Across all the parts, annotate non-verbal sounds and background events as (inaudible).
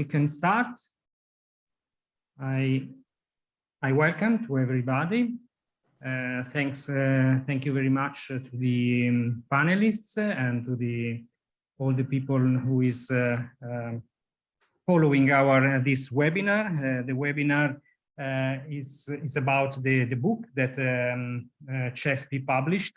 we can start. I, I welcome to everybody. Uh, thanks, uh, thank you very much to the um, panelists and to the all the people who is uh, um, following our uh, this webinar. Uh, the webinar uh, is is about the the book that um, CESPI published,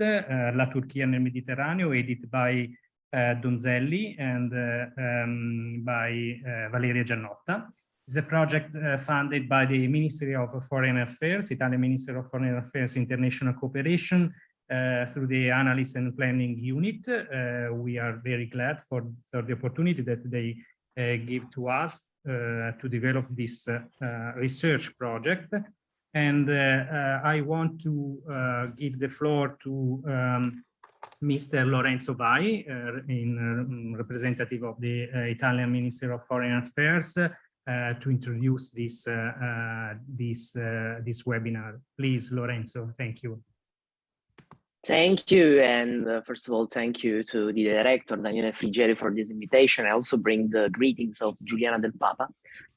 La Turchia nel Mediterraneo, edited by Donzelli and um, by Valeria Giannotta. It's a project funded by the Ministry of Foreign Affairs, Italian Ministry of Foreign Affairs International Cooperation, uh, through the analyst and planning unit. Uh, we are very glad for, for the opportunity that they uh, give to us to develop this research project. And I want to give the floor to um, Mr. Lorenzo Vai, uh, in uh, representative of the uh, Italian Minister of Foreign Affairs, to introduce this this this webinar. Please, Lorenzo, thank you. Thank you. And uh, first of all, thank you to the director, Daniele Frigeri, for this invitation. I also bring the greetings of Giuliana Del Papa,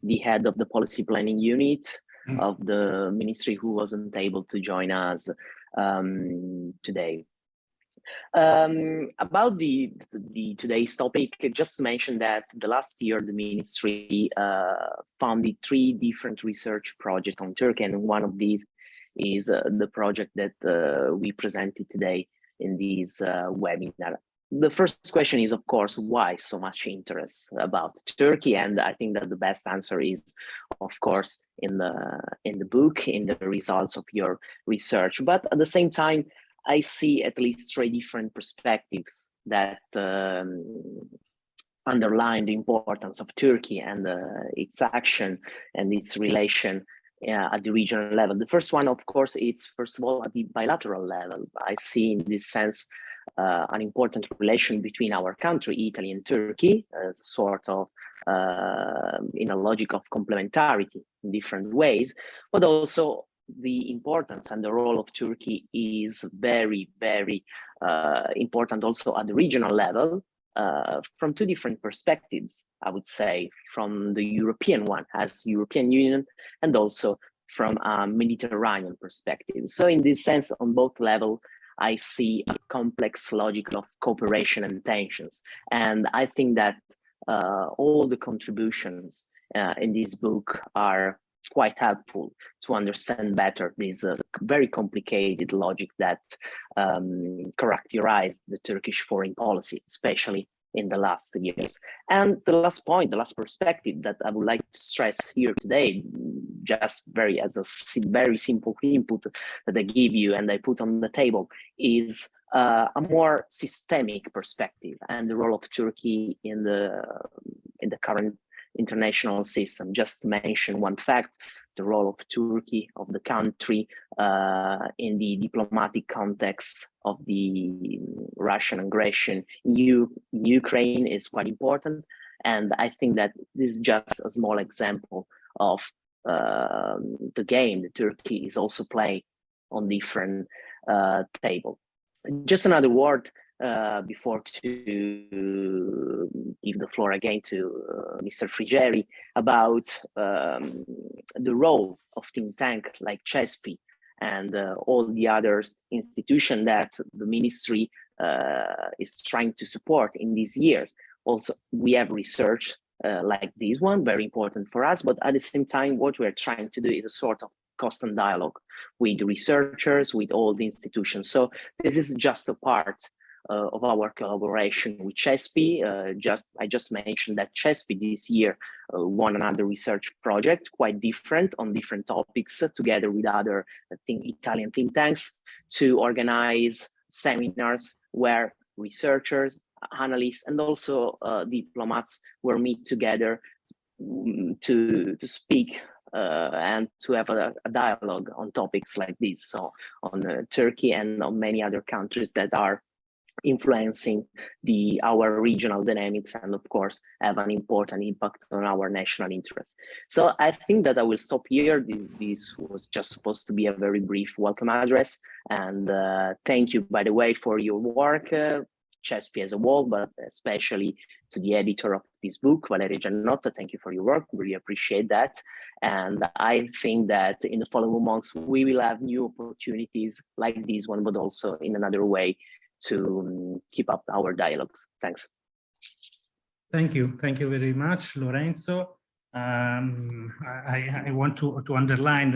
the head of the policy planning unit mm. of the ministry who wasn't able to join us um, today. Um, about the, the today's topic, just to mention that the last year the ministry uh, funded three different research projects on Turkey, and one of these is uh, the project that uh, we presented today in this uh, webinar. The first question is, of course, why so much interest about Turkey? And I think that the best answer is, of course, in the in the book, in the results of your research. But at the same time, I see at least three different perspectives that um, underline the importance of Turkey and uh, its action and its relation uh, at the regional level. The first one, of course, is first of all at the bilateral level. I see in this sense uh, an important relation between our country, Italy and Turkey, as a sort of uh, in a logic of complementarity in different ways, but also the importance and the role of Turkey is very, very uh, important also at the regional level uh, from two different perspectives, I would say, from the European one as European Union and also from a Mediterranean perspective. So in this sense, on both level, I see a complex logic of cooperation and tensions. And I think that uh, all the contributions uh, in this book are quite helpful to understand better this uh, very complicated logic that um, characterized the Turkish foreign policy, especially in the last years. And the last point, the last perspective that I would like to stress here today, just very as a very simple input that I give you and I put on the table is uh, a more systemic perspective and the role of Turkey in the in the current international system. Just to mention one fact, the role of Turkey, of the country uh, in the diplomatic context of the Russian aggression in, U Ukraine is quite important. And I think that this is just a small example of uh, the game that Turkey is also playing on different uh, table. Just another word uh, before to give the floor again to uh, Mr. Frigeri about um, the role of think tank like CESPI and uh, all the other institutions that the ministry uh, is trying to support in these years. Also, we have research uh, like this one, very important for us, but at the same time, what we're trying to do is a sort of constant dialogue with researchers, with all the institutions. So this is just a part uh, of our collaboration with CESPI. Uh, just I just mentioned that CESPI this year uh, won another research project, quite different on different topics, together with other think, Italian think tanks to organize seminars where researchers, analysts, and also uh, diplomats were meet together mm, to to speak uh, and to have a, a, dialogue on topics like this. So on uh, Turkey and on many other countries that are influencing the our regional dynamics and of course have an important impact on our national interests. So I think that I will stop here. This, this was just supposed to be a very brief welcome address and uh, thank you by the way for your work uh, CESPI as a whole, but especially to the editor of this book, Valeria Giannotta. Thank you for your work. Really appreciate that. And I think that in the following months, we will have new opportunities like this one, but also in another way to um, keep up our dialogues. Thanks. Thank you. Thank you very much, Lorenzo. Um, I, I, want to, to underline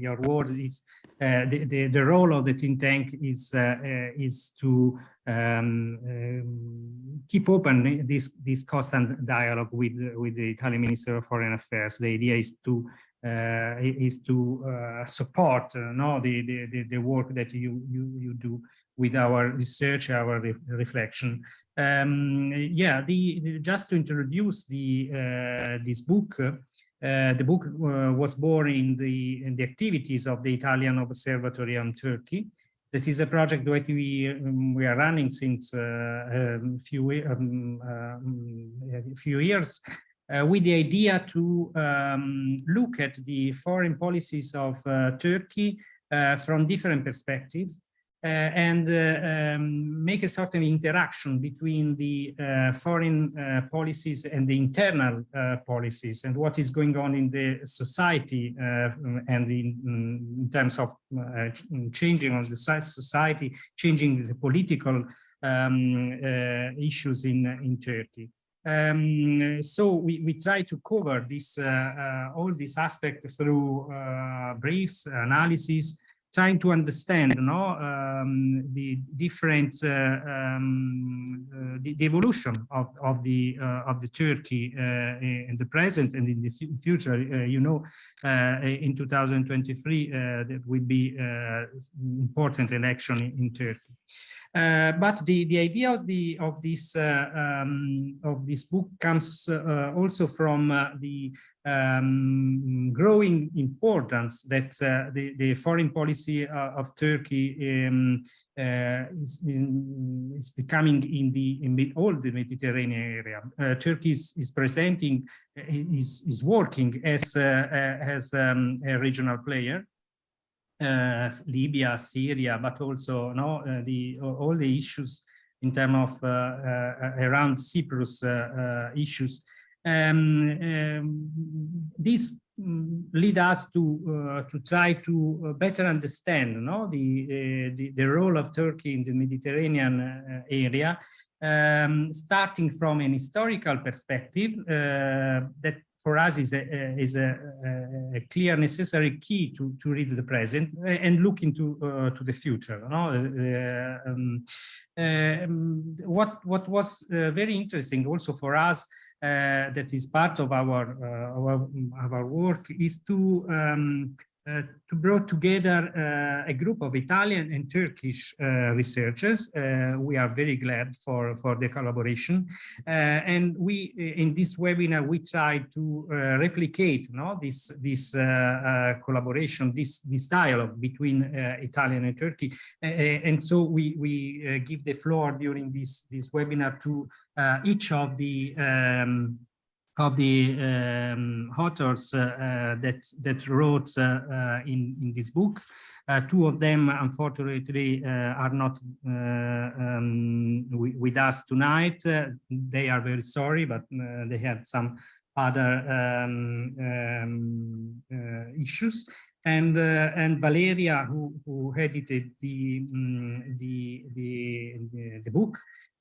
your word is uh, the, the, the, role of the think tank is, uh, uh, is to um, um, keep open this, this constant dialogue with, with the Italian Minister of Foreign Affairs. The idea is to uh, is to uh, support uh, no, the, the, the work that you, you, you do with our research, our re reflection. Um, yeah, the, just to introduce the uh, this book, uh, the book uh, was born in the in the activities of the Italian Observatory on Turkey. That is a project that we um, we are running since a uh, um, few um, um, a few years. Uh, with the idea to um, look at the foreign policies of uh, Turkey from different perspectives uh, and uh, um, make a of interaction between the uh, foreign policies and the internal policies and what is going on in the society and in, in, terms of changing of the society, changing the political um, issues in, in Turkey. Um, so we, we try to cover this uh, uh, all these aspects through uh, briefs, analysis, trying to understand you know, um, the different uh, um, uh, the, the, evolution of, of the uh, of the Turkey uh, in the present and in the future. Uh, you know, uh, in 2023 there will be important election in, in Turkey. But the the idea of the of this um, of this book comes also from the um, growing importance that the the foreign policy of Turkey um, is, is becoming in the in all the Mediterranean area. Turkey is, is presenting is is working as as um, a regional player uh, Libya, Syria, but also no, uh, the all the issues in terms of uh, around Cyprus issues. Um, um, this mm, lead us to uh, to try to uh, better understand no, the, uh, the, the role of Turkey in the Mediterranean area, um, starting from an historical perspective that for us is a, is a, a, clear necessary key to, to read the present and look into uh, to the future. No? Uh, um, um, what, what was uh, very interesting also for us uh, that is part of our, uh, our, our work is to um, uh, to brought together uh, a group of Italian and Turkish uh, researchers. Uh, we are very glad for, for the collaboration. Uh, and we, in this webinar, we try to replicate no, this, this collaboration, this, this dialogue between Italian and Turkey. and so we, we give the floor during this, this webinar to each of the um, of the um, authors uh, uh, that that wrote uh, in in this book. two of them, unfortunately, are not um, with us tonight. they are very sorry, but they have some other um, um issues and uh, and Valeria, who who edited the um, the, the, the the book,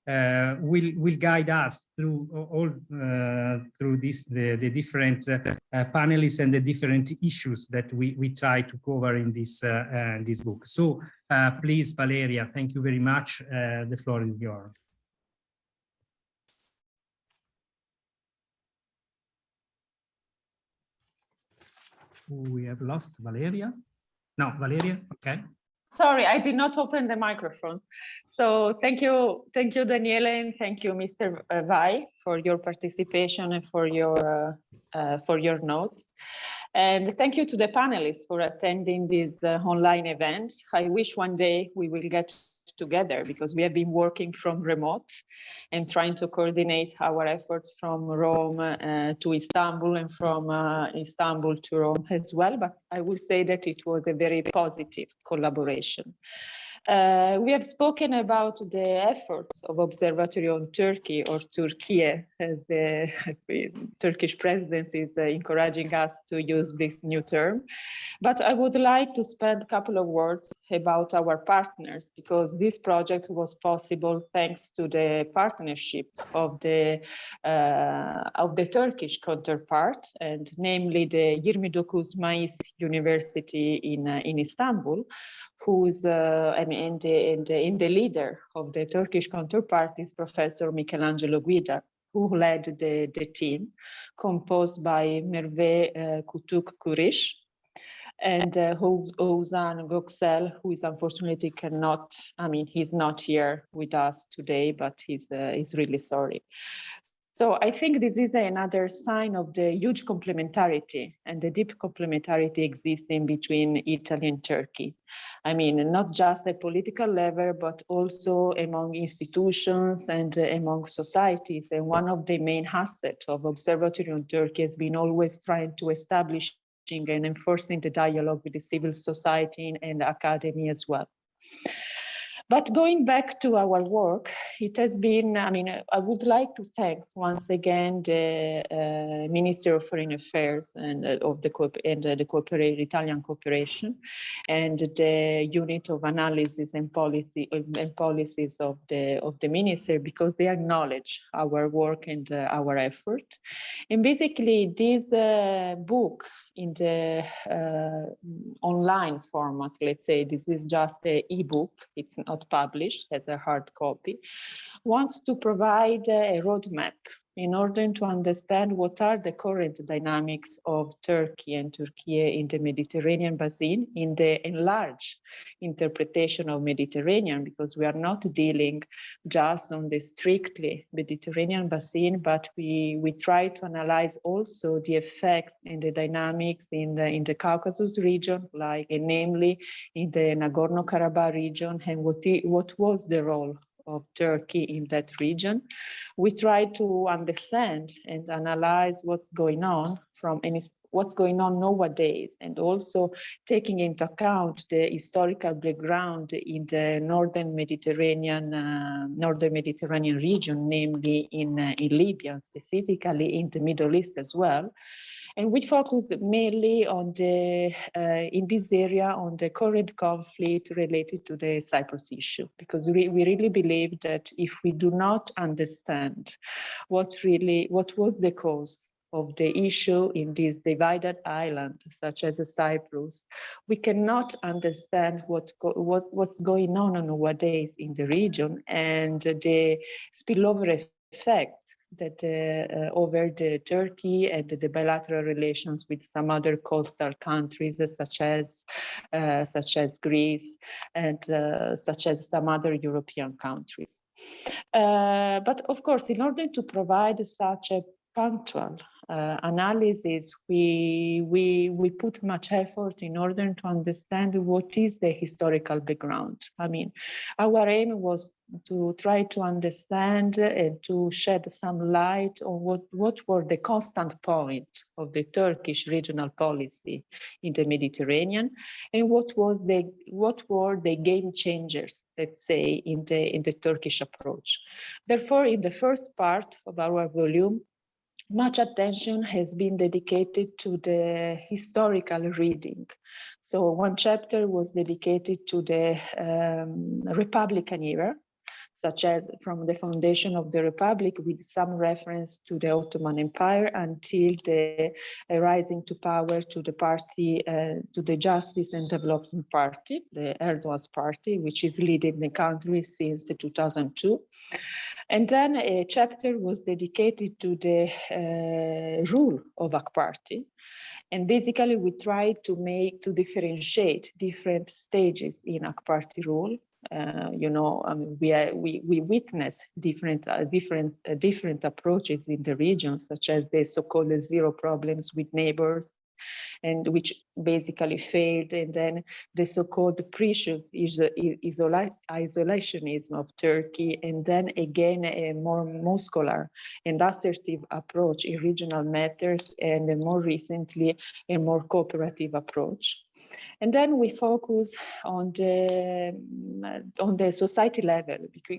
uh, will will guide us through all uh, through this the, the different uh, panelists and the different issues that we we try to cover in this this book. So please, Valeria, thank you very much. the floor is yours. we have lost Valeria. No, Valeria, okay. Sorry, I did not open the microphone. So thank you, thank you, Daniele, and thank you, Mr. Uh, Vai, for your participation and for your uh, uh, for your notes. And thank you to the panelists for attending this uh, online event. I wish one day we will get together because we have been working from remote and trying to coordinate our efforts from Rome uh, to Istanbul and from uh, Istanbul to Rome as well. But I will say that it was a very positive collaboration. Uh, we have spoken about the efforts of Observatory on Turkey or Turkey as the (laughs) Turkish presidency is uh, encouraging us to use this new term. But I would like to spend a couple of words about our partners because this project was possible thanks to the partnership of the uh, of the Turkish counterpart and namely the 29 Mayıs University in uh, in Istanbul who's uh, I mean, in the, in the, in the leader of the Turkish counterpart is Professor Michelangelo Guida, who led the, the team, composed by Merve uh, Kutuk Kurish and uh, Ozan Göksel, who is unfortunately cannot, I mean, he's not here with us today, but he's, uh, he's really sorry. So I think this is another sign of the huge complementarity and the deep complementarity existing between Italy and Turkey. I mean, not just at political level, but also among institutions and among societies. And one of the main assets of Observatory on Turkey has been always trying to establish and enforcing the dialogue with the civil society and academy as well. But going back to our work, it has been, I mean, I would like to thank once again the uh, Minister of Foreign Affairs and uh, of the and uh, the cooperate, Italian cooperation and the unit of analysis and policy and policies of the of the minister because they acknowledge our work and uh, our effort. And basically this uh, book in the uh, online format, let's say this is just a ebook, it's not published as a hard copy, wants to provide a roadmap in order to understand what are the current dynamics of Turkey and Turkey in the Mediterranean basin in the enlarged interpretation of Mediterranean, because we are not dealing just on the strictly Mediterranean basin, but we, we try to analyze also the effects and the dynamics in the, in the Caucasus region, like namely in the Nagorno-Karabakh region, and what, what was the role of Turkey in that region. We try to understand and analyze what's going on from any what's going on nowadays and also taking into account the historical background in the northern Mediterranean uh, northern Mediterranean region, namely in, uh, in Libya, specifically in the Middle East as well. And we focus mainly on the, uh, in this area, on the current conflict related to the Cyprus issue, because we, we really believe that if we do not understand what really, what was the cause of the issue in this divided island, such as Cyprus, we cannot understand what, what what's going on nowadays in the region and the spillover effects that uh, uh, over the Turkey and the bilateral relations with some other coastal countries such as uh, such as Greece and such as some other European countries. but of course, in order to provide such a punctual uh, analysis, we, we, we put much effort in order to understand what is the historical background. I mean, our aim was to try to understand and to shed some light on what, what were the constant point of the Turkish regional policy in the Mediterranean and what was the what were the game changers, let's say, in the in the Turkish approach. Therefore, in the first part of our volume, much attention has been dedicated to the historical reading. So one chapter was dedicated to the um, Republican era, such as from the foundation of the Republic with some reference to the Ottoman Empire until the rising to power to the party, uh, to the Justice and Development Party, the Erdogan's party, which is leading the country since 2002. And then a chapter was dedicated to the uh, rule of AK Party. And basically we tried to make, to differentiate different stages in AK Party rule. Uh, you know, mean, we, are, we, we witness different, uh, different, uh, different approaches in the region, such as the so-called zero problems with neighbors, and which basically failed. And then the so-called precious isola isolationism of Turkey, and then again a more muscular and assertive approach in regional matters, and more recently a more cooperative approach. And then we focus on the on the society level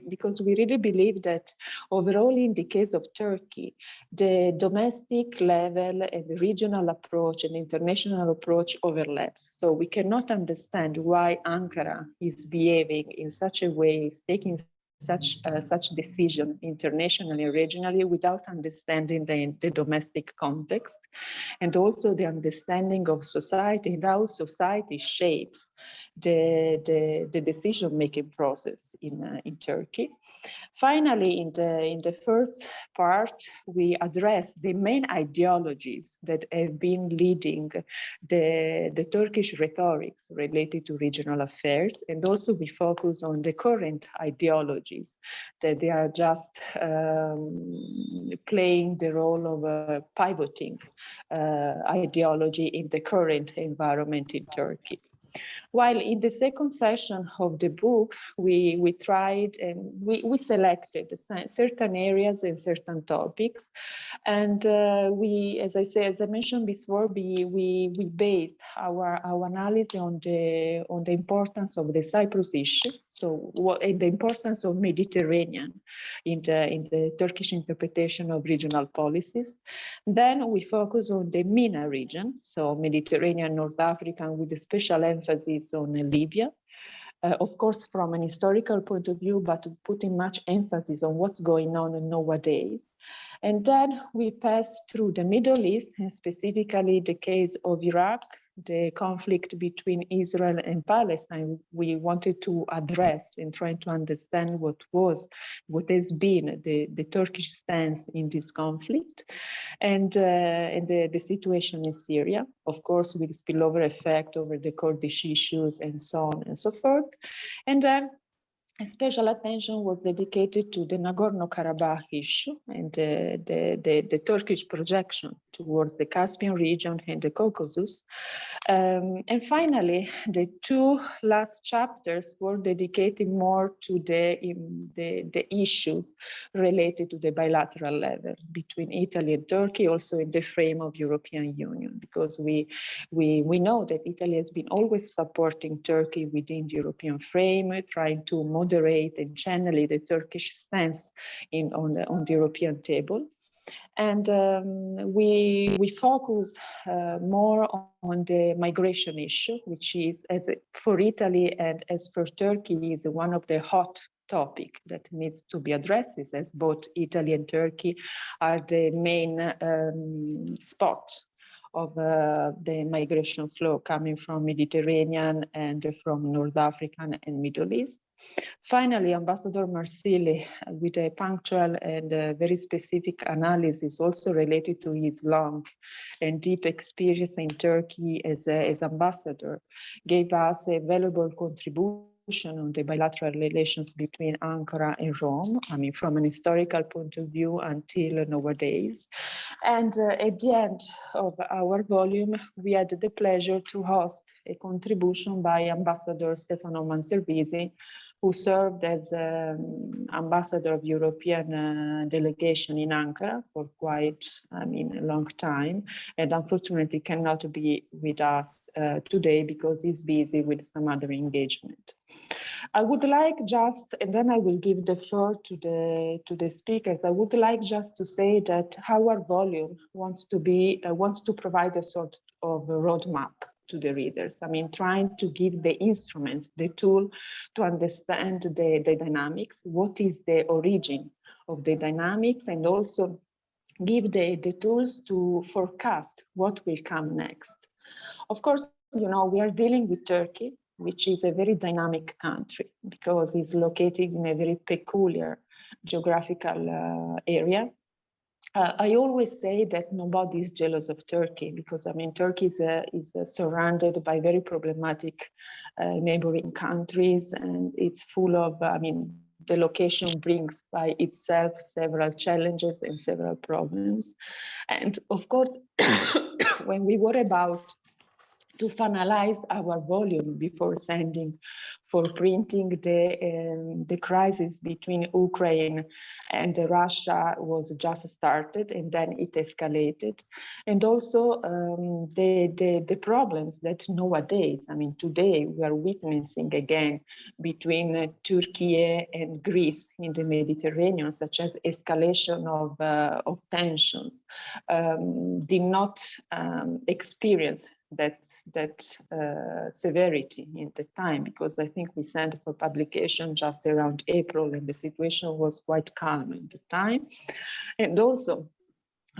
because we really believe that overall in the case of Turkey, the domestic level and the regional approach and international approach overlaps. So we cannot understand why Ankara is behaving in such a way, is taking such uh, such decision internationally and regionally without understanding the, the domestic context and also the understanding of society and how society shapes the, the, the decision-making process in, uh, in Turkey. Finally, in the, in the first part, we address the main ideologies that have been leading the, the Turkish rhetorics related to regional affairs. And also we focus on the current ideologies that they are just um, playing the role of a pivoting uh, ideology in the current environment in Turkey. While in the second session of the book, we, we tried and we, we selected certain areas and certain topics. And uh, we, as I say, as I mentioned before, we, we, we based our, our analysis on the, on the importance of the Cyprus issue. So what, the importance of Mediterranean in the, in the Turkish interpretation of regional policies. Then we focus on the MENA region, so Mediterranean, North Africa, with a special emphasis on Libya. Uh, of course, from an historical point of view, but putting much emphasis on what's going on nowadays. And then we pass through the Middle East, and specifically the case of Iraq, the conflict between Israel and Palestine, we wanted to address in trying to understand what was, what has been the, the Turkish stance in this conflict and, uh, and the, the situation in Syria, of course, with spillover effect over the Kurdish issues and so on and so forth. And then special attention was dedicated to the Nagorno-Karabakh issue and the, the, the, the, Turkish projection towards the Caspian region and the Caucasus. Um, and finally, the two last chapters were dedicated more to the, the, issues related to the bilateral level between Italy and Turkey, also in the frame of European Union, because we, we, we know that Italy has been always supporting Turkey within the European frame, trying to moderate and generally the Turkish stance in, on, the, on the European table. And um, we, we focus uh, more on the migration issue, which is, as for Italy and as for Turkey, is one of the hot topic that needs to be addressed as both Italy and Turkey are the main um, spot of uh, the migration flow coming from Mediterranean and from North African and Middle East. Finally, Ambassador Marsili, with a punctual and uh, very specific analysis also related to his long and deep experience in Turkey as, a, as ambassador, gave us a valuable contribution on the bilateral relations between Ankara and Rome, I mean, from an historical point of view until nowadays. And uh, at the end of our volume, we had the pleasure to host a contribution by Ambassador Stefano Manservisi, who served as um, ambassador of European uh, delegation in Ankara for quite, I mean, a long time, and unfortunately cannot be with us uh, today because he's busy with some other engagement. I would like just, and then I will give the floor to the to the speakers. I would like just to say that our volume wants to be uh, wants to provide a sort of a roadmap to the readers. I mean, trying to give the instrument, the tool to understand the, the dynamics, what is the origin of the dynamics, and also give the, the tools to forecast what will come next. Of course, you know, we are dealing with Turkey, which is a very dynamic country because it's located in a very peculiar geographical uh, area uh, I always say that nobody is jealous of Turkey because I mean Turkey is, uh, is uh, surrounded by very problematic uh, neighboring countries and it's full of I mean the location brings by itself several challenges and several problems. And of course (coughs) when we were about to finalize our volume before sending for printing the um, the crisis between Ukraine and Russia was just started and then it escalated. And also um, the, the the problems that nowadays I mean today we are witnessing again between uh, Turkey and Greece in the Mediterranean such as escalation of uh, of tensions um, did not um, experience that that uh, severity in the time because I think we sent for publication just around April and the situation was quite calm at the time. And also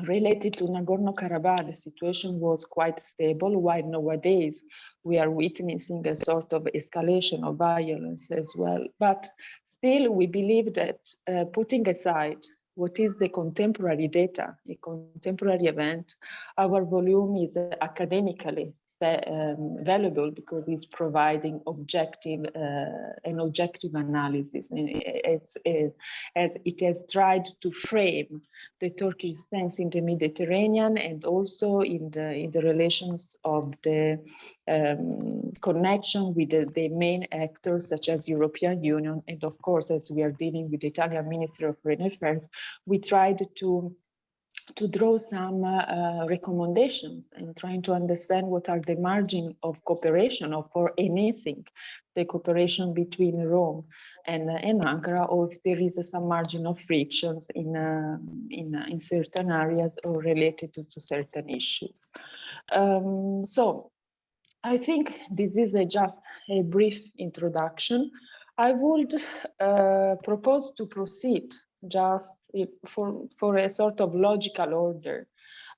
related to Nagorno-Karabakh the situation was quite stable while nowadays we are witnessing a sort of escalation of violence as well. But still we believe that uh, putting aside what is the contemporary data, a contemporary event. Our volume is uh, academically um, valuable because it's providing objective uh, an objective analysis. It's, it, as it has tried to frame the Turkish stance in the Mediterranean and also in the in the relations of the um, connection with the, the, main actors such as European Union and of course as we are dealing with the Italian Ministry of Foreign Affairs we tried to to draw some uh, recommendations and trying to understand what are the margin of cooperation or for enhancing the cooperation between Rome and, uh, and Ankara or if there is uh, some margin of frictions in, uh, in, uh, in certain areas or related to, to certain issues. Um, so I think this is a, just a brief introduction. I would uh, propose to proceed just for, for a sort of logical order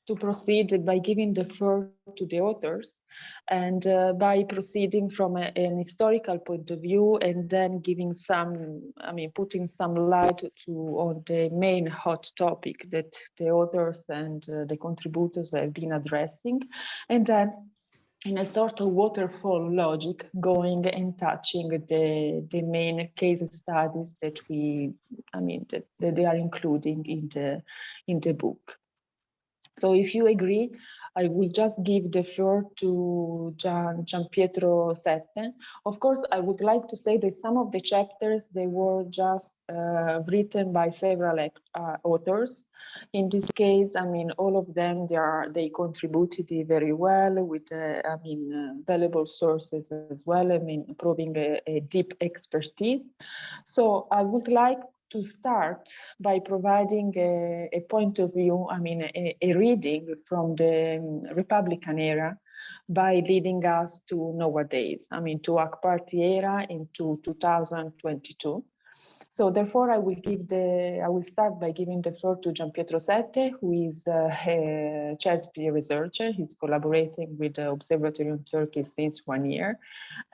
to proceed by giving the floor to the authors and uh, by proceeding from a, an historical point of view and then giving some, I mean, putting some light to on the main hot topic that the authors and uh, the contributors have been addressing. And then in a sort of waterfall logic going and touching the the main case studies that we i mean that, that they are including in the in the book so if you agree i will just give the floor to Gian, Gian Pietro Sette. Of course, I would like to say that some of the chapters, they were just uh, written by several uh, authors. In this case, I mean, all of them, they are they contributed very well with, uh, I mean, uh, valuable sources as well. I mean, proving a, a deep expertise. So I would like to start by providing a, a, point of view, I mean, a, a, reading from the um, Republican era by leading us to nowadays, I mean, to AK Party era into 2022. So therefore, I will give the I will start by giving the floor to Gian Pietro Sette, who is uh, a CESPI researcher. He's collaborating with the Observatory on Turkey since one year,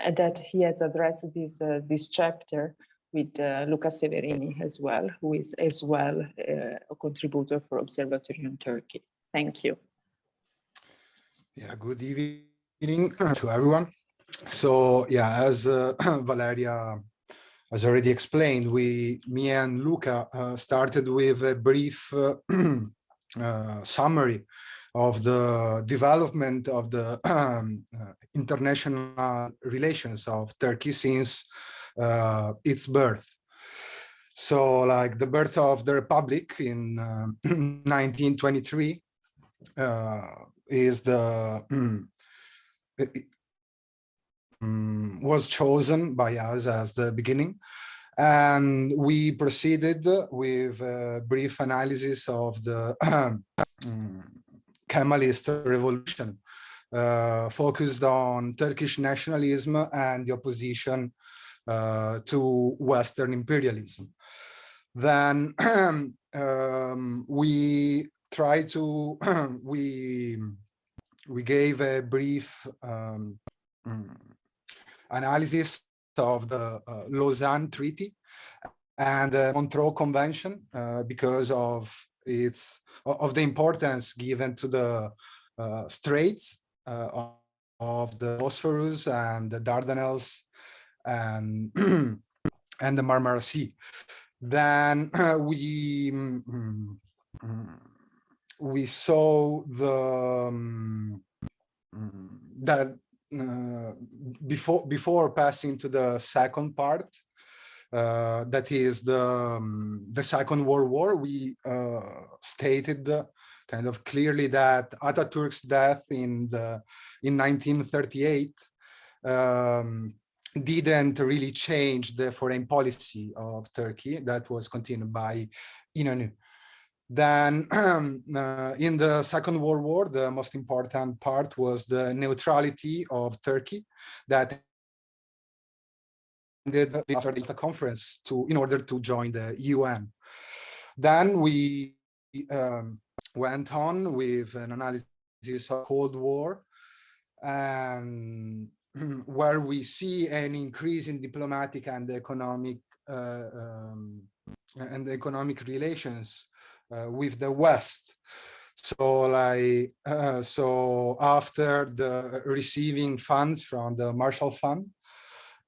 and that he has addressed this uh, this chapter with uh, Luca Severini as well, who is as well uh, a contributor for Observatory on Turkey. Thank you. Yeah, good evening to everyone. So yeah, as uh, (clears throat) Valeria has already explained, we, me and Luca uh, started with a brief uh, (clears throat) uh, summary of the development of the (clears throat) um, international relations of Turkey since uh, its birth. So like the birth of the Republic in (clears throat) 1923 uh, is the (clears throat) um, was chosen by us as the beginning. And we proceeded with a brief analysis of the um, (clears throat) Kemalist revolution, uh, focused on Turkish nationalism and the opposition uh, to Western imperialism. Then (clears throat) um, we try to, (clears throat) we, we gave a brief um, analysis of the uh, Lausanne Treaty and the Montreux Convention uh, because of its of the importance given to the uh, straits uh, of the Bosphorus and the Dardanelles and (clears throat) and the Marmara Sea. Then (clears throat) we mm, mm, we saw the um, that uh, before before passing to the second part, uh, that is the um, the Second World War, we uh, stated kind of clearly that Ataturk's death in the in 1938 um, didn't really change the foreign policy of Turkey that was continued by İnönü. Then (clears throat) uh, in the Second World War, the most important part was the neutrality of Turkey that ended after the conference to in order to join the UN. Then we um, went on with an analysis of Cold War and (clears throat) where we see an increase in diplomatic and economic uh, um, and economic relations uh, with the West. So like, uh, so after the receiving funds from the Marshall Fund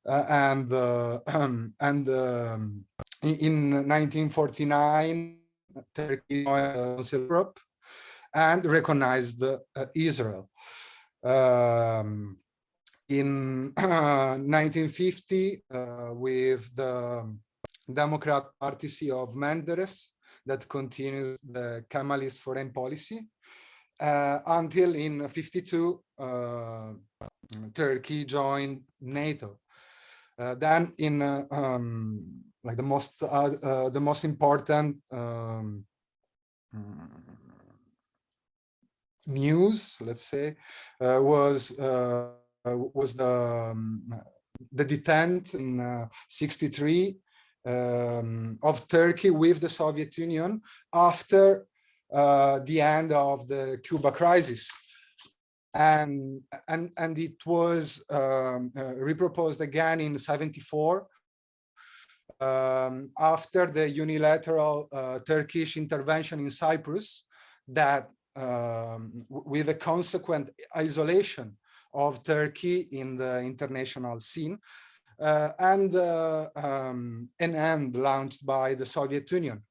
uh, and um, (clears throat) and um, in 1949, Turkey joined Europe and recognized uh, Israel. Um, in (clears throat) 1950, uh, with the Democrat Party of Menderes, that continues the Kemalist foreign policy uh, until in 52 uh, Turkey joined NATO. Uh, then in uh, um, like the most uh, uh, the most important um, news, let's say, was was the um, the detent in 63 um, of Turkey with the Soviet Union after uh, the end of the Cuba crisis. And, and, and it was um, uh, reproposed again in 74 um, after the unilateral uh, Turkish intervention in Cyprus that um, with a consequent isolation of Turkey in the international scene uh, and uh, um, an end launched by the Soviet Union.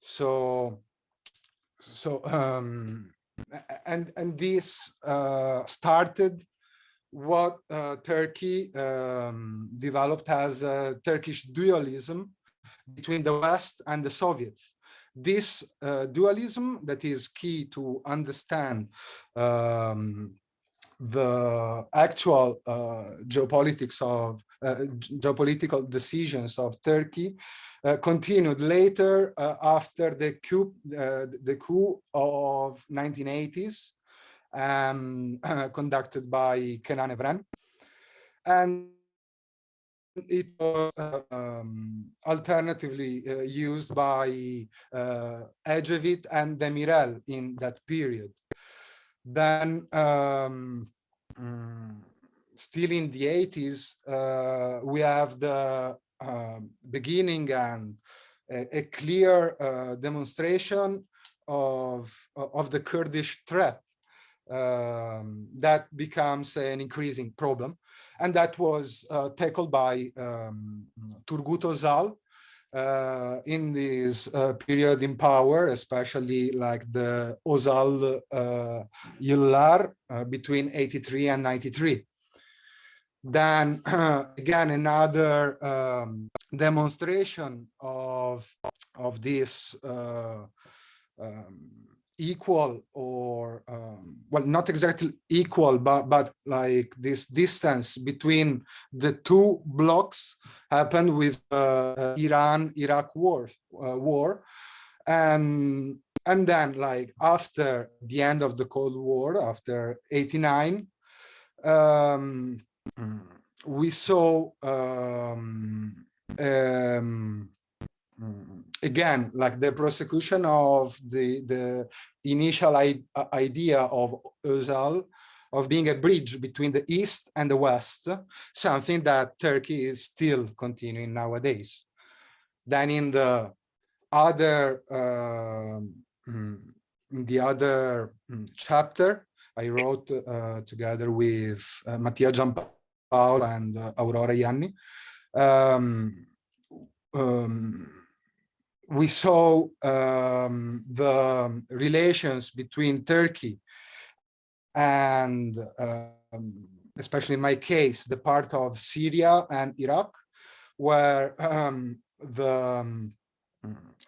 So, so um, and and this uh, started what uh, Turkey um, developed as a Turkish dualism between the West and the Soviets. This uh, dualism that is key to understand um, the actual uh, geopolitics of uh, geopolitical decisions of Turkey uh, continued later after the coup, the coup of 1980s um, (clears throat) conducted by Kenan Evren. And it was uh, um, alternatively uh, used by uh, Ecevit and Demirel in that period. Then um, um, still in the 80s, uh, we have the uh, beginning and a, a clear uh, demonstration of, of the Kurdish threat um, that becomes an increasing problem. And that was uh, tackled by um, Turgut Özal uh, in this uh, period in power, especially like the Özal uh, Yıllar uh, between 83 and 93 then (clears throat) again another um, demonstration of of this uh, um, equal or um, well not exactly equal but but like this distance between the two blocks happened with uh, Iran Iraq war uh, war. And and then like after the end of the Cold War after 89 um, we saw um, um, again like the prosecution of the the initial idea of Özal of being a bridge between the East and the West, something that Turkey is still continuing nowadays. Then in the other uh, in the other chapter, I wrote uh, together with uh, Mattia Giampaolo and uh, Aurora Ianni. Um, um, we saw um, the relations between Turkey and um, especially in my case, the part of Syria and Iraq, where um, the um,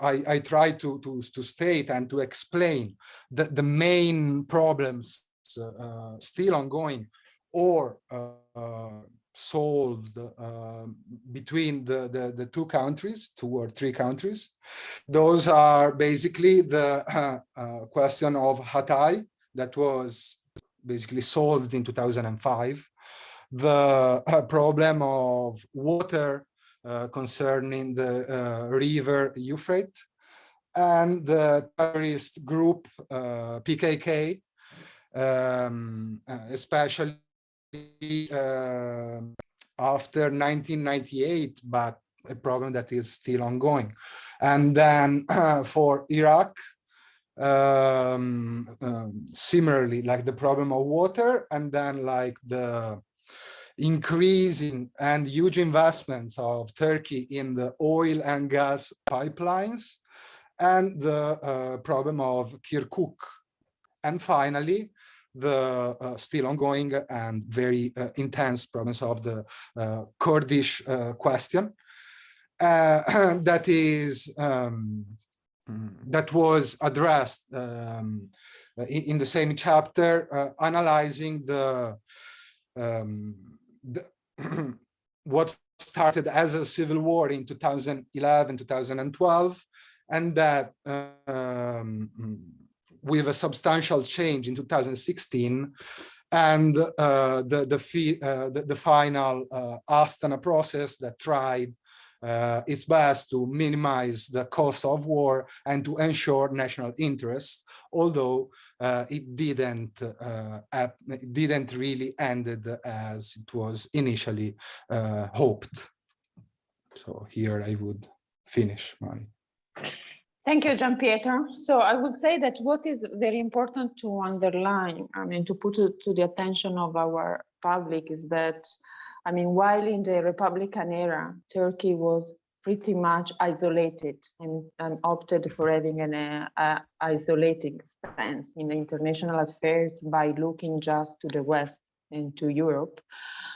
I, I try to, to, to state and to explain the, the main problems uh, still ongoing or uh, solved uh, between the, the, the, two countries, two or three countries. Those are basically the (laughs) uh, question of Hatay that was basically solved in 2005, the uh, problem of water uh, concerning the uh, river Euphrates, and the terrorist group PKK, um, especially uh, after 1998, but a problem that is still ongoing. And then uh, for Iraq, um, um, similarly, like the problem of water, and then like the increasing and huge investments of Turkey in the oil and gas pipelines, and the uh, problem of Kirkuk. And finally, the uh, still ongoing and very uh, intense problems of the uh, Kurdish uh, question. Uh, (clears throat) that is um, that was addressed um, in, in, the same chapter uh, analyzing the, um, the (clears throat) what started as a civil war in 2011 2012 and that um, with a substantial change in 2016 and uh, the, the, uh, the, the, final uh, Astana process that tried uh, its best to minimize the cost of war and to ensure national interests, although it didn't it didn't really ended as it was initially hoped. So here I would finish my Thank you, Gian Pietro. So I would say that what is very important to underline, I mean, to put it to the attention of our public is that, I mean, while in the Republican era, Turkey was pretty much isolated and, and opted for having an uh, isolating stance in international affairs by looking just to the West and to Europe.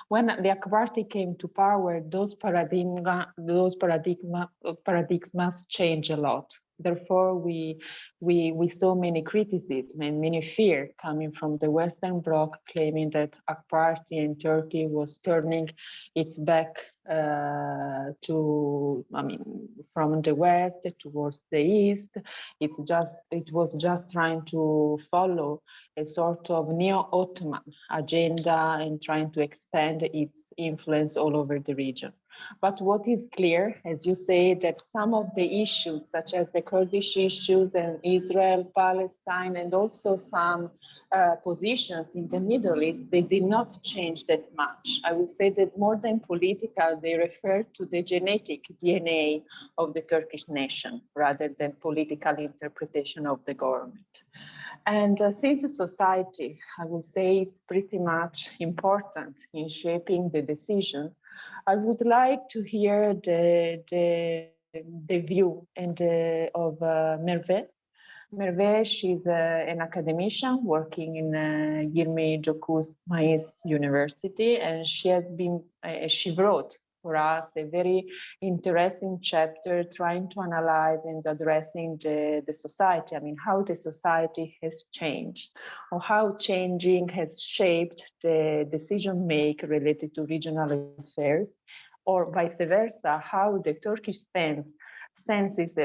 When the Ak Party came to power, those paradigm, those paradigma, paradigms must change a lot. Therefore, we, we, we saw many criticism and many fear coming from the Western Bloc claiming that AK Party in Turkey was turning its back uh, to, I mean, from the West towards the East. It's just, it was just trying to follow a sort of neo-Ottoman agenda and trying to expand its influence all over the region. But what is clear, as you say, that some of the issues, such as the Kurdish issues and Israel, Palestine, and also some uh, positions in the Middle East, they did not change that much. I would say that more than political, they refer to the genetic DNA of the Turkish nation rather than political interpretation of the government. And uh, since society, I would say it's pretty much important in shaping the decision I would like to hear the, the, the view and uh, of uh, Merve. Merve, she's uh, an academician working in uh, Yirmi Dokuz Mayıs University, and she has been, uh, she wrote for us a very interesting chapter trying to analyze and addressing the, the society. I mean, how the society has changed or how changing has shaped the decision make related to regional affairs or vice versa, how the Turkish stance stances uh,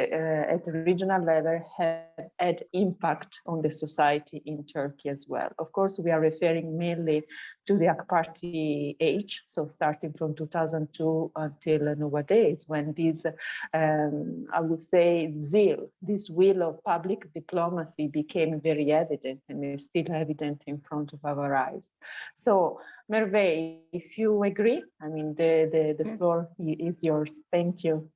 at regional level have had impact on the society in Turkey as well. Of course, we are referring mainly to the AK Party age, so starting from 2002 until nowadays, when this, um, I would say, zeal, this will of public diplomacy became very evident and is still evident in front of our eyes. So, Merve, if you agree, I mean, the, the, the floor is yours. Thank you.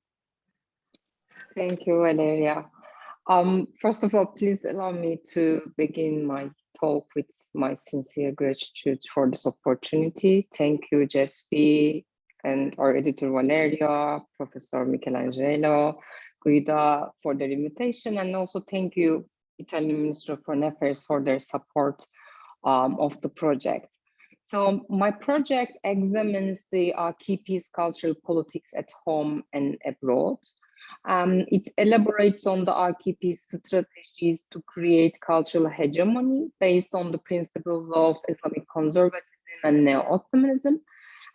Thank you, Valeria. Um, first of all, please allow me to begin my talk with my sincere gratitude for this opportunity. Thank you, CESPI, and our editor Valeria, Professor Michelangelo, Guida for their invitation, and also thank you, Italian Minister of Foreign Affairs for their support um, of the project. So my project examines the AKP's cultural politics at home and abroad. Um, it elaborates on the AKP's strategies to create cultural hegemony based on the principles of Islamic conservatism and neo-Ottomanism.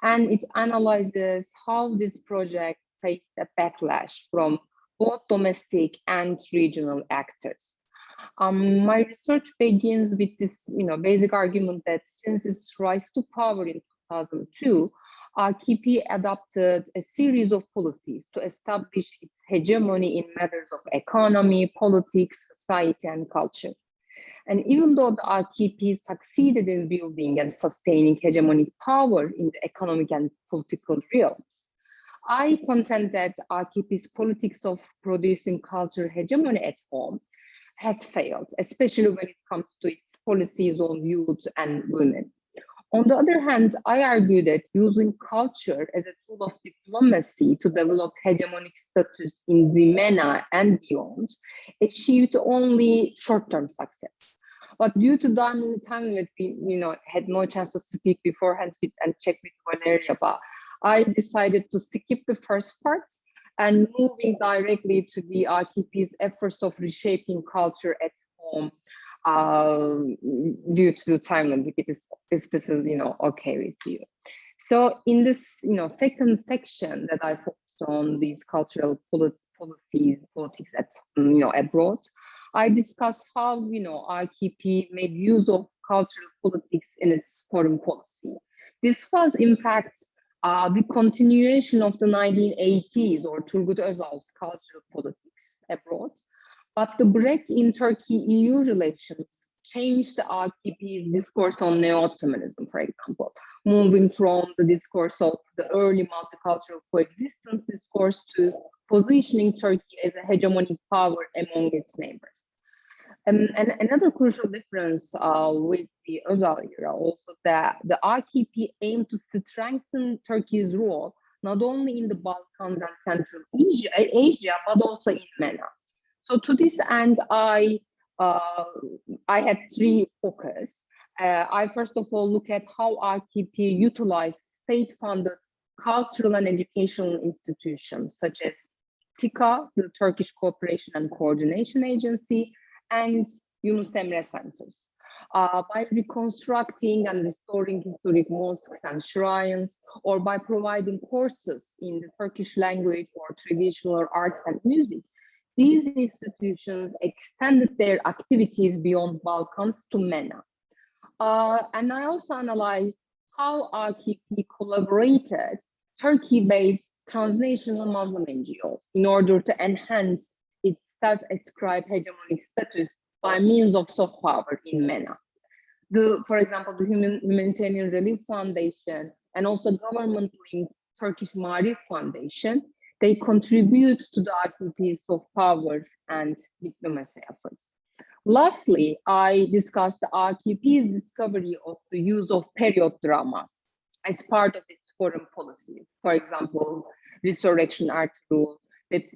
And it analyzes how this project faced a backlash from both domestic and regional actors. Um, my research begins with this you know, basic argument that since its rise to power in 2002, AKP adopted a series of policies to establish its hegemony in matters of economy, politics, society, and culture. And even though the AKP succeeded in building and sustaining hegemonic power in the economic and political realms, I contend that AKP's politics of producing cultural hegemony at home has failed, especially when it comes to its policies on youth and women. On the other hand, I argue that using culture as a tool of diplomacy to develop hegemonic status in the MENA and beyond achieved only short-term success. But due to time limit, we you know, had no chance to speak beforehand with, and check with Valeria, but I decided to skip the first parts and moving directly to the AKP's efforts of reshaping culture at home due to the time limit, if, if this is, you know, okay with you. So in this, you know, second section that I focused on these cultural policies, politics at, you know, abroad, I discussed how, you know, AKP made use of cultural politics in its foreign policy. This was, in fact, uh, the continuation of the 1980s or Turgut Özal's cultural politics abroad. But the break in Turkey-EU relations changed the AKP's discourse on neo-Ottomanism, for example, moving from the discourse of the early multicultural coexistence discourse to positioning Turkey as a hegemonic power among its neighbors. Um, and another crucial difference uh, with the Özal era also that the AKP aimed to strengthen Turkey's role not only in the Balkans and Central Asia, Asia but also in MENA. So to this end, I uh, I had three focus. Uh, I first of all look at how AKP utilized state-funded cultural and educational institutions such as TİKA, the Turkish Cooperation and Coordination Agency, and Yunus Emre centers. Uh, by reconstructing and restoring historic mosques and shrines, or by providing courses in the Turkish language or traditional arts and music, these institutions extended their activities beyond Balkans to MENA. Uh, and I also analyzed how AKP collaborated Turkey-based transnational Muslim NGOs in order to enhance its self-ascribed hegemonic status by means of soft power in MENA. The, for example, the Human, Humanitarian Relief Foundation and also government-linked Turkish Maarif Foundation, they contribute to the AKP's of power and diplomacy efforts. Lastly, I discussed the AKP's discovery of the use of period dramas as part of its foreign policy. For example, Resurrection Art Rule, it's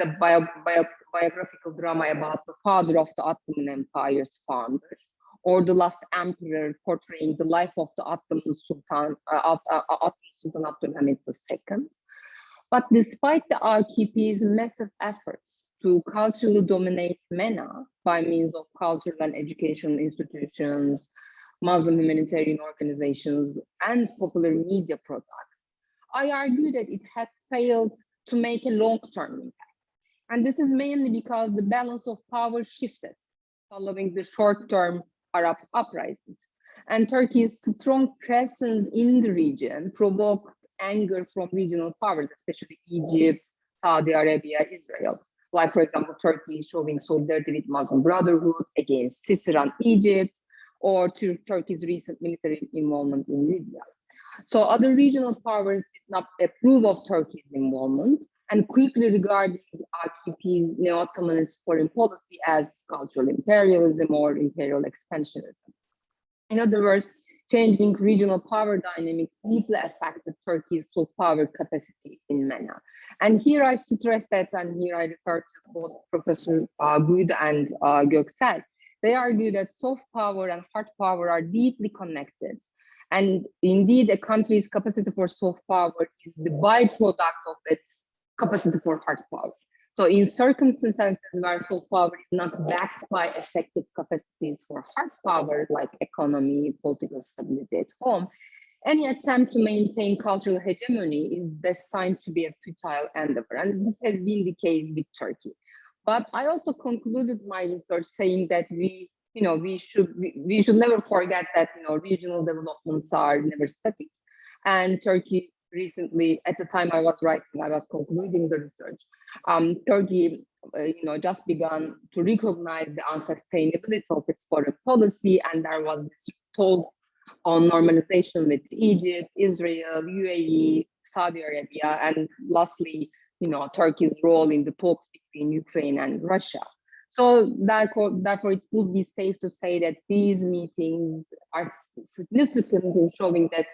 a bio, bio, biographical drama about the father of the Ottoman Empire's founder, or the last emperor portraying the life of the Ottoman Sultan, uh, uh, Ottoman Sultan Abdulhamid II. But despite the AKP's massive efforts to culturally dominate MENA by means of cultural and educational institutions, Muslim humanitarian organizations, and popular media products, I argue that it has failed to make a long-term impact. And this is mainly because the balance of power shifted following the short-term Arab uprisings. And Turkey's strong presence in the region provoked anger from regional powers, especially Egypt, Saudi Arabia, Israel. Like, for example, Turkey showing solidarity with Muslim Brotherhood against Sisi Egypt, or to Turkey's recent military involvement in Libya. So other regional powers did not approve of Turkey's involvement and quickly regarded AKP's neo-Ottomanist foreign policy as cultural imperialism or imperial expansionism. In other words, changing regional power dynamics deeply affected Turkey's soft power capacity in MENA. And here I stress that, and here I refer to both Professor uh, Good and uh, Göksel, they argue that soft power and hard power are deeply connected. And indeed, a country's capacity for soft power is the byproduct of its capacity for hard power. So in circumstances where soft power is not backed by effective capacities for hard power, like economy, political stability at home, any attempt to maintain cultural hegemony is destined to be a futile endeavor. And this has been the case with Turkey. But I also concluded my research saying that we, you know, we should we, we should never forget that you know regional developments are never static. And Turkey recently, at the time I was writing, I was concluding the research. Um, Turkey, uh, you know, just begun to recognize the unsustainability of its foreign policy, and there was this talk on normalization with Egypt, Israel, UAE, Saudi Arabia, and lastly, you know, Turkey's role in the talks between Ukraine and Russia. So therefore, therefore, it would be safe to say that these meetings are significant in showing that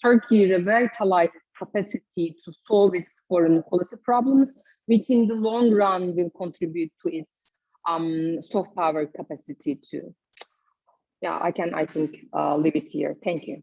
Turkey revitalized capacity to solve its foreign policy problems, which in the long run will contribute to its um, soft power capacity too yeah, I can, I think, uh, leave it here. Thank you.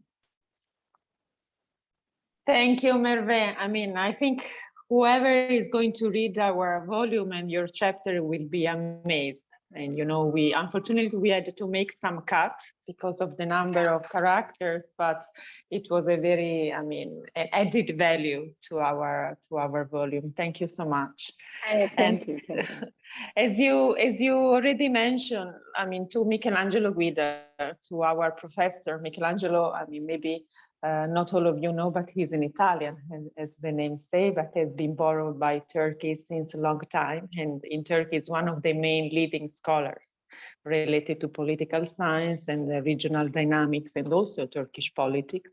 Thank you, Merve. I mean, I think whoever is going to read our volume and your chapter will be amazed. And, you know, we unfortunately we had to make some cut because of the number of characters, but it was a very, I mean, an added value to our to our volume. Thank you so much. Uh, thank and you. Thank you. (laughs) As you as you already mentioned, I mean, to Michelangelo Guida, to our professor Michelangelo, I mean, maybe uh, not all of you know, but he's an Italian, as the name say, but has been borrowed by Turkey since a long time. And in Turkey is one of the main leading scholars related to political science and the regional dynamics and also Turkish politics.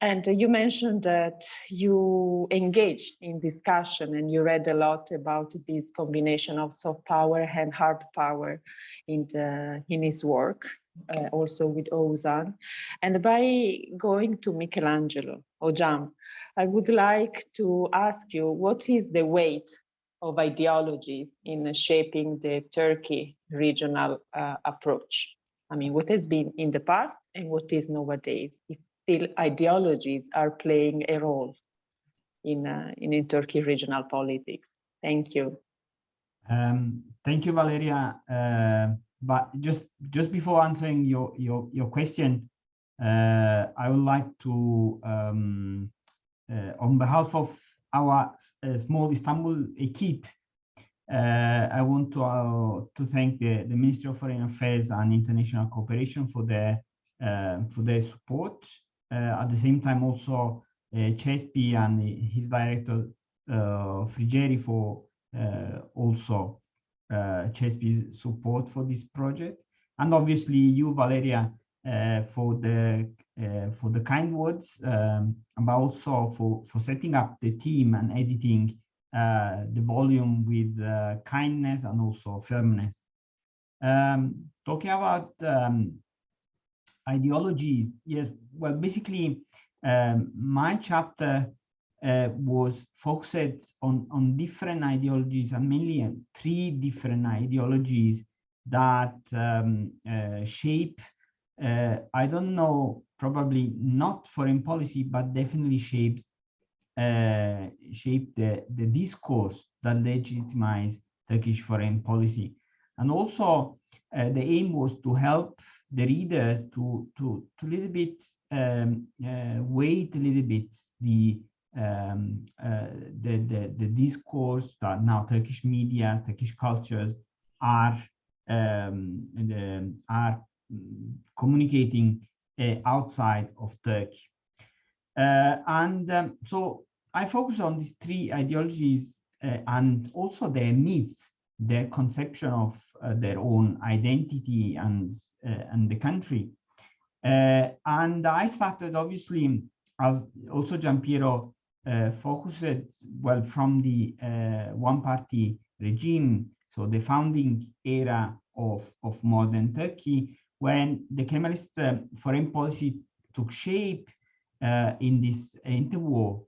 And uh, you mentioned that you engaged in discussion and you read a lot about this combination of soft power and hard power in, the, in his work uh, also with Ozan. And by going to Michelangelo, Hocam, I would like to ask you, what is the weight of ideologies in shaping the Turkey regional uh, approach? I mean, what has been in the past and what is nowadays, if still ideologies are playing a role in, uh, in, in Turkey regional politics. Thank you. Um, thank you, Valeria. Uh, but just just before answering your your your question, uh, I would like to, um, uh, on behalf of our uh, small Istanbul equipe, uh, I want to uh, to thank the the Ministry of Foreign Affairs and International Cooperation for their uh, for their support. at the same time, also CESPI and his director Frigeri for also uh, CESPI's support for this project. And obviously you, Valeria, uh, for the uh, for the kind words, um, but also for, for setting up the team and editing uh, the volume with uh, kindness and also firmness. Um, talking about um, ideologies, yes, well, basically, um, my chapter uh, was focused on, on different ideologies and mainly uh, three different ideologies that um, uh, shape, uh, I don't know, probably not foreign policy, but definitely shaped uh, shape the, the discourse that legitimize Turkish foreign policy. And also the aim was to help the readers to, to, to little bit um, wait a little bit the um, uh, the, the, the discourse that now Turkish media, Turkish cultures are um, the, are communicating uh, outside of Turkey. Uh, and um, so I focus on these three ideologies uh, and also their needs, their conception of uh, their own identity and, uh, and the country. and I started obviously, as also Giampiero uh, focused well from the uh, one-party regime, so the founding era of, of modern Turkey, when the Kemalist uh, foreign policy took shape in this interwar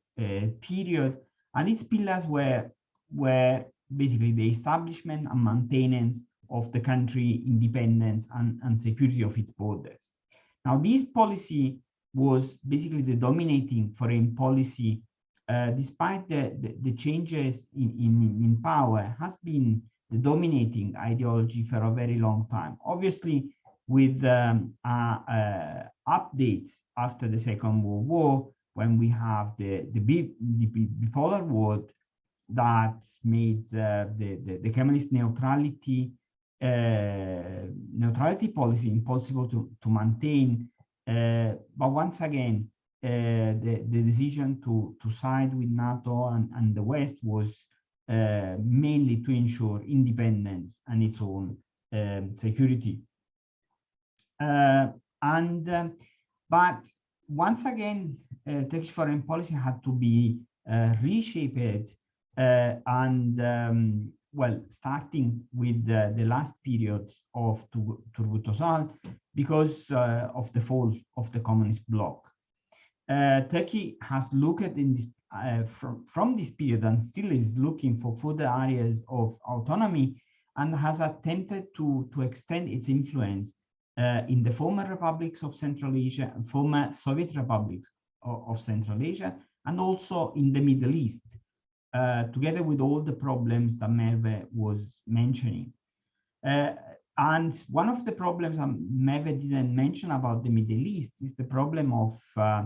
period, and its pillars were, were basically the establishment and maintenance of the country independence and, and security of its borders. Now, this policy was basically the dominating foreign policy, uh, despite the, the, the, changes in, in, in power, has been the dominating ideology for a very long time. Obviously, with um, uh, uh, updates after the Second World War, when we have the, the, the bipolar world that made uh, the, the, the Kemalist neutrality uh, neutrality policy impossible to, to maintain. Uh, but once again, the, the decision to, to side with NATO and, and the West was mainly to ensure independence and its own um, security. and um, but once again, uh, Turkish foreign policy had to be uh, reshaped uh, and um, well, starting with the, the last period of Turgut Özal because uh, of the fall of the communist bloc. Uh, Turkey has looked in this uh, from, from this period and still is looking for further areas of autonomy and has attempted to, to extend its influence uh, in the former republics of Central Asia former Soviet republics of, of Central Asia and also in the Middle East uh, together with all the problems that Merve was mentioning. Uh, and one of the problems Merve didn't mention about the Middle East is the problem of, uh,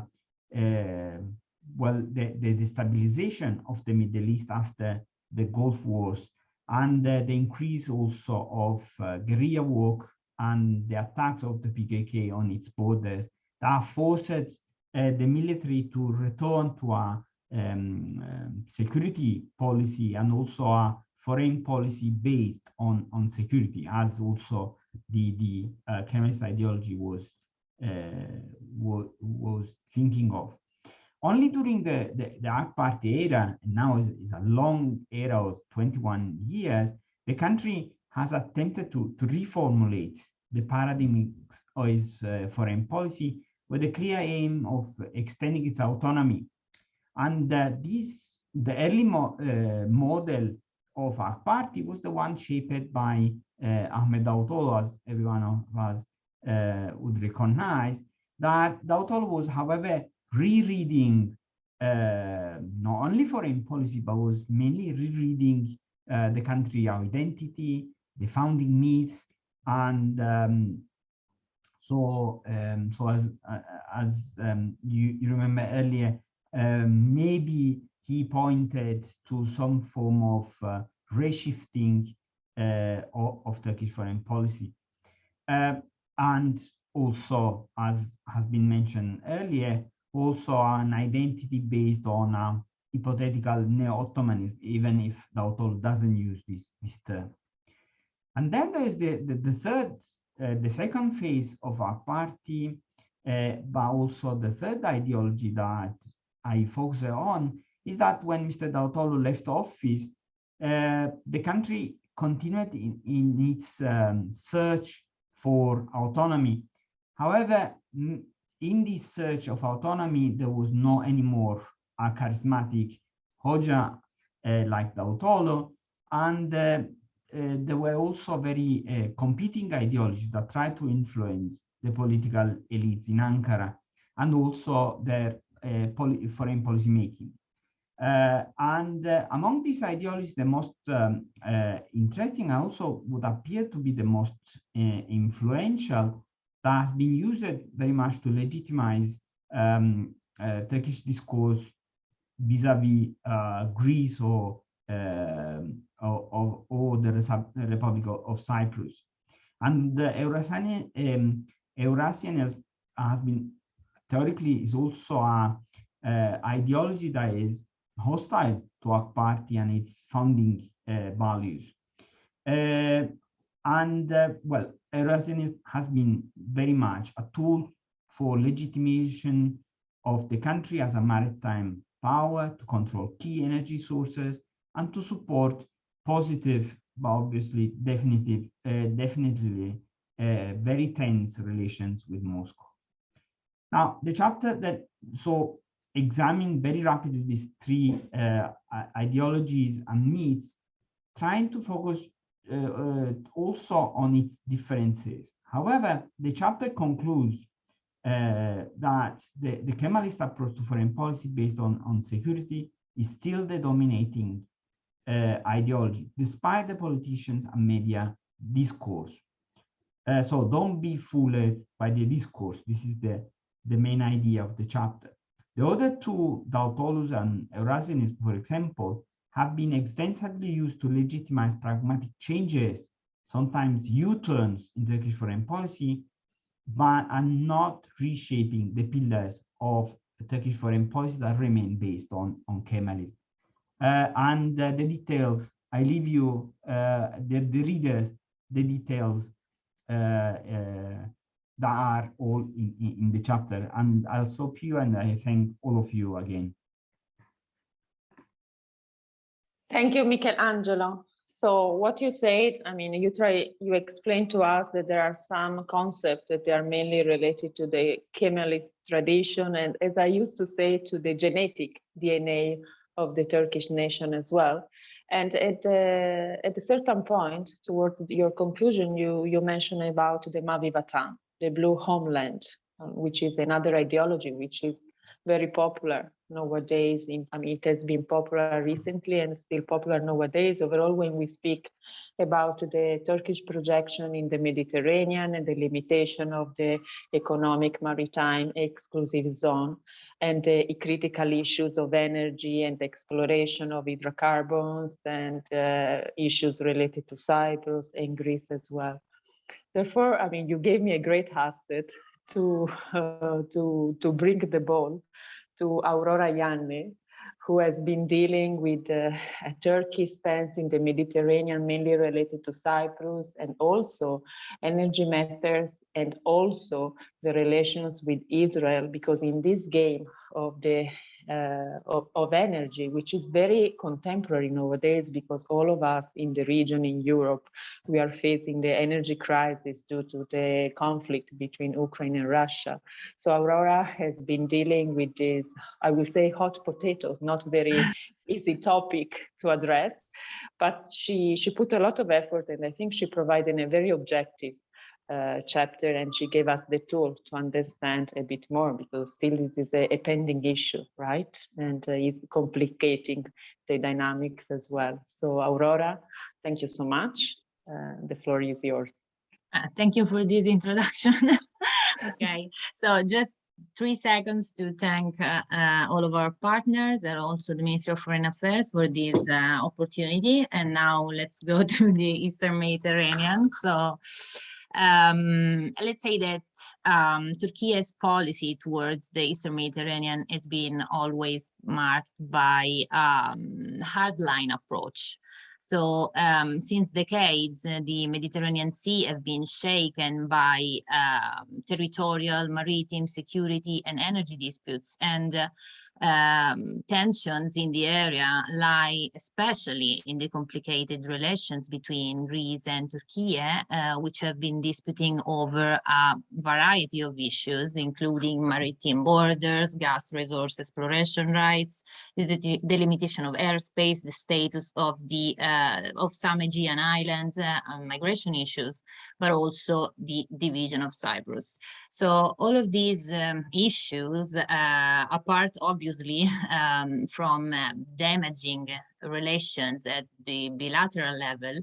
well, the, the destabilization of the Middle East after the Gulf Wars and uh, the increase also of uh, guerrilla work and the attacks of the PKK on its borders that forced the military to return to a um, um, security policy and also a foreign policy based on, on security, as also the, the uh, Kemalist ideology was, uh, was, was thinking of. Only during the, the, the AK Party era, now is, is a long era of 21 years, the country has attempted to, to reformulate the paradigm of its uh, foreign policy with a clear aim of extending its autonomy and uh, this, the early mo uh, model of our party was the one shaped by uh, Ahmed Davutoğlu, as everyone of us uh, would recognize, that Davutoğlu was, however, rereading uh, not only foreign policy, but was mainly rereading uh, the country identity, the founding myths, and um, so um, so as as um, you, you remember earlier, um, maybe he pointed to some form of uh, reshifting uh, of, of, Turkish foreign policy. Uh, and also, as has been mentioned earlier, also an identity based on a hypothetical neo-Ottomanism, even if Davutoğlu doesn't use this, this term. And then there's the, the, the third, uh, the second phase of our party, uh, but also the third ideology that I focus on is that when Mr. Davutoğlu left office, uh, the country continued in, in its um, search for autonomy. However, in this search of autonomy, there was no anymore a charismatic Hoja uh, like Davutoğlu, and uh, uh, there were also very uh, competing ideologies that tried to influence the political elites in Ankara and also their uh, foreign policy making. Uh, and uh, among these ideologies, the most um, interesting also would appear to be the most influential that has been used very much to legitimize um, Turkish discourse vis-a-vis -vis, Greece or, um, or, or, the Republic of, Cyprus. And the Eurasian, um, Eurasian has, has been theoretically is also a uh, ideology that is hostile to our party and its founding values. And well, Eurasianism has been very much a tool for legitimation of the country as a maritime power to control key energy sources and to support positive, but obviously definitive, uh, definitely uh, very tense relations with Moscow. Now, the chapter that so examining very rapidly these three uh, ideologies and myths, trying to focus uh, also on its differences. However, the chapter concludes uh, that the, the Kemalist approach to foreign policy based on, on security is still the dominating uh, ideology, despite the politicians and media discourse. Uh, so don't be fooled by the discourse. This is the, the main idea of the chapter. The other two, Davutoğlu's and Eurasianism, for example, have been extensively used to legitimize pragmatic changes, sometimes U-turns in Turkish foreign policy, but are not reshaping the pillars of Turkish foreign policy that remain based on, on Kemalism. Uh, and uh, the details, I leave you, uh, the, the readers, the details uh, uh, that are all in, in, in, the chapter. And I'll stop you and I thank all of you again. Thank you, Michelangelo. So what you said, I mean, you try, you explained to us that there are some concepts that they are mainly related to the Kemalist tradition. And as I used to say, to the genetic DNA of the Turkish nation as well. And at, uh, at a certain point, towards your conclusion, you, you mentioned about the Mavi Vatan, the blue homeland, uh, which is another ideology, which is very popular nowadays. In, I mean, it has been popular recently and still popular nowadays. Overall, when we speak about the Turkish projection in the Mediterranean and the limitation of the economic maritime exclusive zone and the critical issues of energy and exploration of hydrocarbons and uh, issues related to Cyprus and Greece as well. Therefore, I mean, you gave me a great asset to (laughs) uh, to to bring the ball to Aurora Ianni, who has been dealing with uh, a Turkey stance in the Mediterranean, mainly related to Cyprus and also energy matters and also the relations with Israel, because in this game of the uh, of, of, energy, which is very contemporary nowadays because all of us in the region in Europe, we are facing the energy crisis due to the conflict between Ukraine and Russia. So Aurora has been dealing with this, I will say hot potatoes, not very (laughs) easy topic to address, but she, she put a lot of effort and I think she provided a very objective uh, chapter and she gave us the tool to understand a bit more because still it is a, a pending issue, right? And uh, it's complicating the dynamics as well. So Aurora, thank you so much. Uh, the floor is yours. Uh, thank you for this introduction. (laughs) okay, so just three seconds to thank uh, uh, all of our partners and also the Ministry of Foreign Affairs for this uh, opportunity. And now let's go (laughs) to the Eastern Mediterranean. So um, let's say that um, Turkey's policy towards the Eastern Mediterranean has been always marked by um, hardline approach. So um, since decades, uh, the Mediterranean Sea have been shaken by uh, territorial, maritime, security and energy disputes. And uh, um, tensions in the area lie especially in the complicated relations between Greece and Turkey, uh, which have been disputing over a variety of issues, including maritime borders, gas resource exploration rights, the delimitation of airspace, the status of the uh, of some Aegean islands, uh, migration issues, but also the division of Cyprus. So all of these um, issues, uh, apart obviously (laughs) um, from uh, damaging relations at the bilateral level,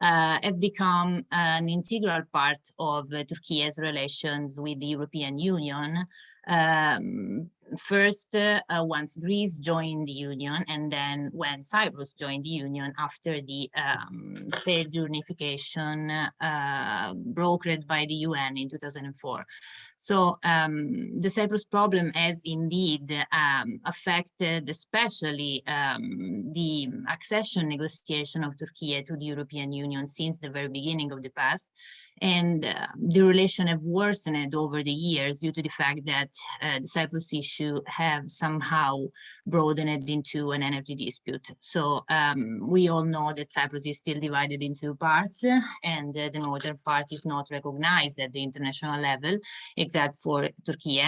uh, have become an integral part of uh, Turkey's relations with the European Union, um, first uh, once Greece joined the Union and then when Cyprus joined the Union after the um, failed unification uh, brokered by the UN in 2004. So um, the Cyprus problem has indeed um, affected especially um, the accession negotiation of Turkey to the European Union since the very beginning of the past And uh, the relation have worsened over the years due to the fact that uh, the Cyprus issue have somehow broadened into an energy dispute. So um, we all know that Cyprus is still divided into parts and uh, the northern part is not recognized at the international level, except for Turkey.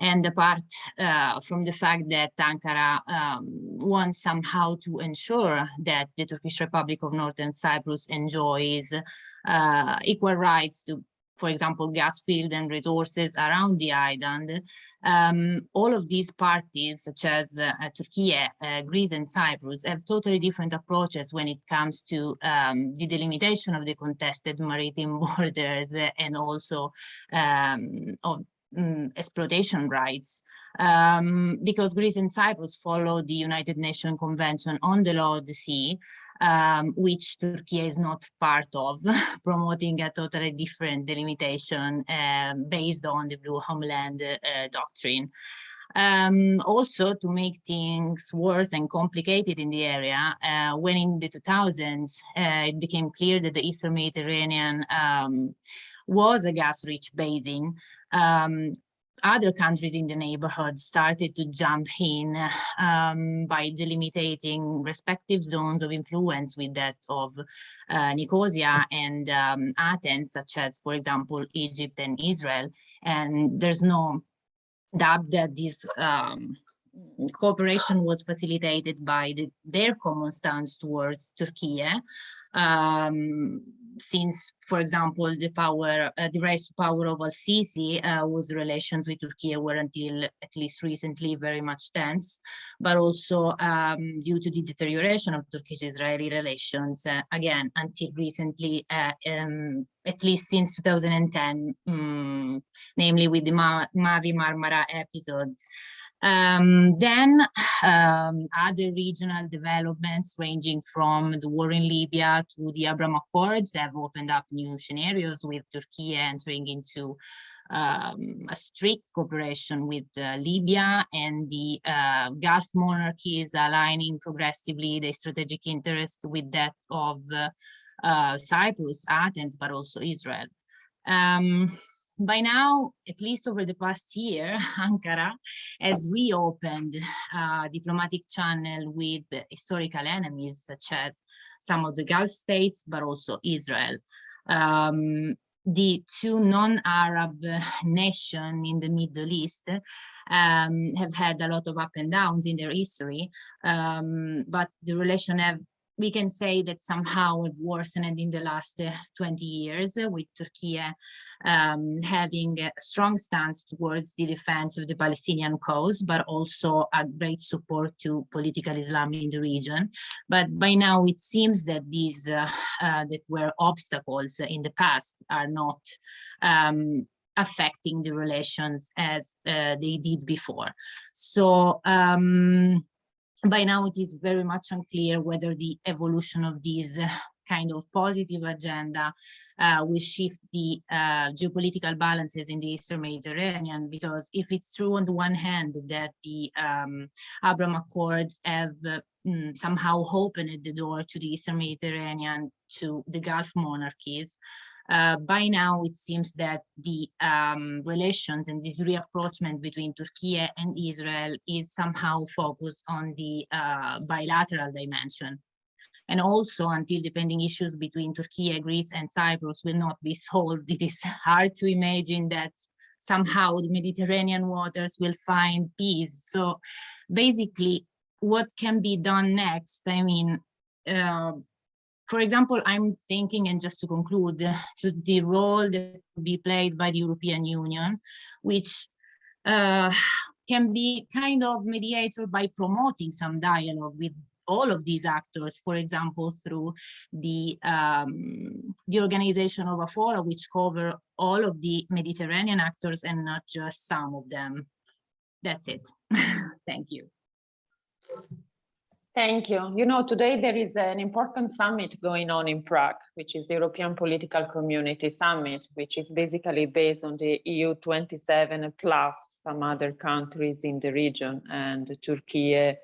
And the part uh, from the fact that Ankara um, wants somehow to ensure that the Turkish Republic of Northern Cyprus enjoys uh, equal rights to, for example, gas field and resources around the island. Um, all of these parties, such as uh, Turkey, uh, Greece and Cyprus, have totally different approaches when it comes to um, the delimitation of the contested maritime (laughs) borders and also um, of um, exploitation rights um, because Greece and Cyprus follow the United Nations Convention on the Law of the Sea, um, which Turkey is not part of, (laughs) promoting a totally different delimitation uh, based on the Blue Homeland uh, doctrine. Um, also, to make things worse and complicated in the area, uh, when in the 2000s, uh, it became clear that the Eastern Mediterranean um, was a gas-rich basin, um, other countries in the neighborhood started to jump in um, by delimiting respective zones of influence with that of uh, Nicosia and um, Athens, such as, for example, Egypt and Israel. And there's no doubt that this um, cooperation was facilitated by the, their common stance towards Turkey. Um, since, for example, the power, uh, the rise to power of Al-Sisi, uh, whose relations with Turkey were until at least recently very much tense, but also um, due to the deterioration of Turkish-Israeli relations, uh, again, until recently, uh, um, at least since 2010, um, namely with the Ma Mavi Marmara episode. Um, then um, other regional developments ranging from the war in Libya to the Abraham Accords have opened up new scenarios with Turkey entering into um, a strict cooperation with uh, Libya and the uh, Gulf monarchies aligning progressively their strategic interest with that of uh, uh Cyprus, Athens, but also Israel. Um, by now, at least over the past year, (laughs) Ankara has reopened uh, diplomatic channel with historical enemies such as some of the Gulf states, but also Israel. Um, the two non-Arab nations in the Middle East um, have had a lot of up and downs in their history, um, but the relation have we can say that somehow have worsened in the last uh, 20 years uh, with Turkey um, having a strong stance towards the defense of the Palestinian cause, but also a great support to political Islam in the region. But by now it seems that these uh, uh that were obstacles in the past are not um, affecting the relations as uh, they did before. So um, by now it is very much unclear whether the evolution of this uh, kind of positive agenda uh, will shift the uh, geopolitical balances in the Eastern Mediterranean, because if it's true on the one hand that the um, Abraham Accords have uh, mm, somehow opened the door to the Eastern Mediterranean to the Gulf monarchies, uh, by now, it seems that the um, relations and this reapproachment between Turkey and Israel is somehow focused on the uh, bilateral dimension. And also until the pending issues between Turkey, Greece and Cyprus will not be solved, (laughs) it is hard to imagine that somehow the Mediterranean waters will find peace. So basically, what can be done next? I mean, uh, for example, I'm thinking, and just to conclude, to the role that will be played by the European Union, which uh, can be kind of mediator by promoting some dialogue with all of these actors, for example, through the, um, the organization of a forum which cover all of the Mediterranean actors and not just some of them. That's it. (laughs) Thank you. Thank you. You know, today there is an important summit going on in Prague, which is the European Political Community Summit, which is basically based on the EU 27 plus some other countries in the region and Turkey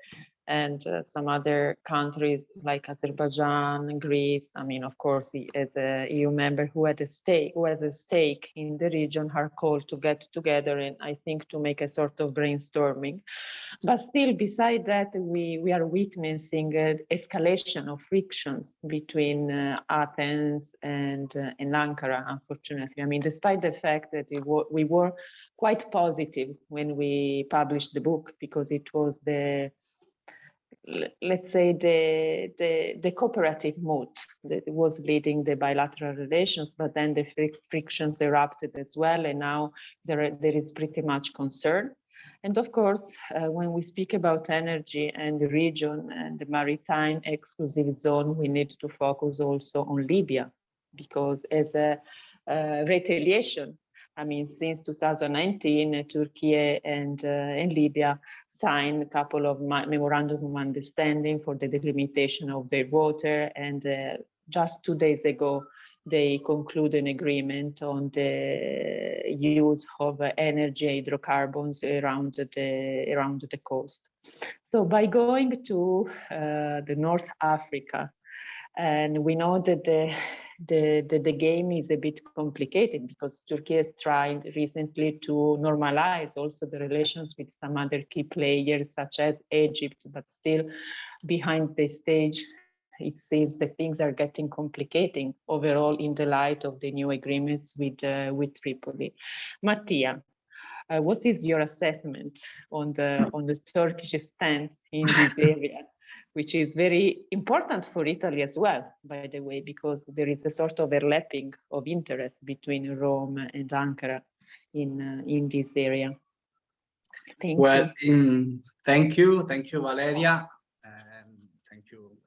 and uh, some other countries like Azerbaijan, Greece. I mean, of course, as a EU member who had a stake, who has a stake in the region, are called to get together and I think to make a sort of brainstorming. But still, beside that, we, we are witnessing uh, escalation of frictions between uh, Athens and, uh, and Ankara, unfortunately. I mean, despite the fact that we were, we were quite positive when we published the book because it was the let's say the, the the cooperative mood that was leading the bilateral relations but then the fric- frictions erupted as well and now there there is pretty much concern. And of course uh, when we speak about energy and the region and the maritime exclusive zone we need to focus also on libya because as a uh, retaliation I mean, since 2019, uh, Turkey and, uh, and Libya signed a couple of memorandum of understanding for the delimitation of their water. And uh, just two days ago, they conclude an agreement on the use of energy hydrocarbons around the around the coast. So by going to uh, the North Africa, and we know that the the, the, the game is a bit complicated because Turkey has tried recently to normalize also the relations with some other key players such as Egypt, but still behind the stage, it seems that things are getting complicating overall in the light of the new agreements with, uh, with Tripoli. Mattia, uh, what is your assessment on the, on the Turkish stance in this area? Which is very important for Italy as well, by the way, because there is a sort of overlapping of interest between Rome and Ankara in uh, in this area. Thank Well, you. in, thank you, thank you, Valeria, and thank you,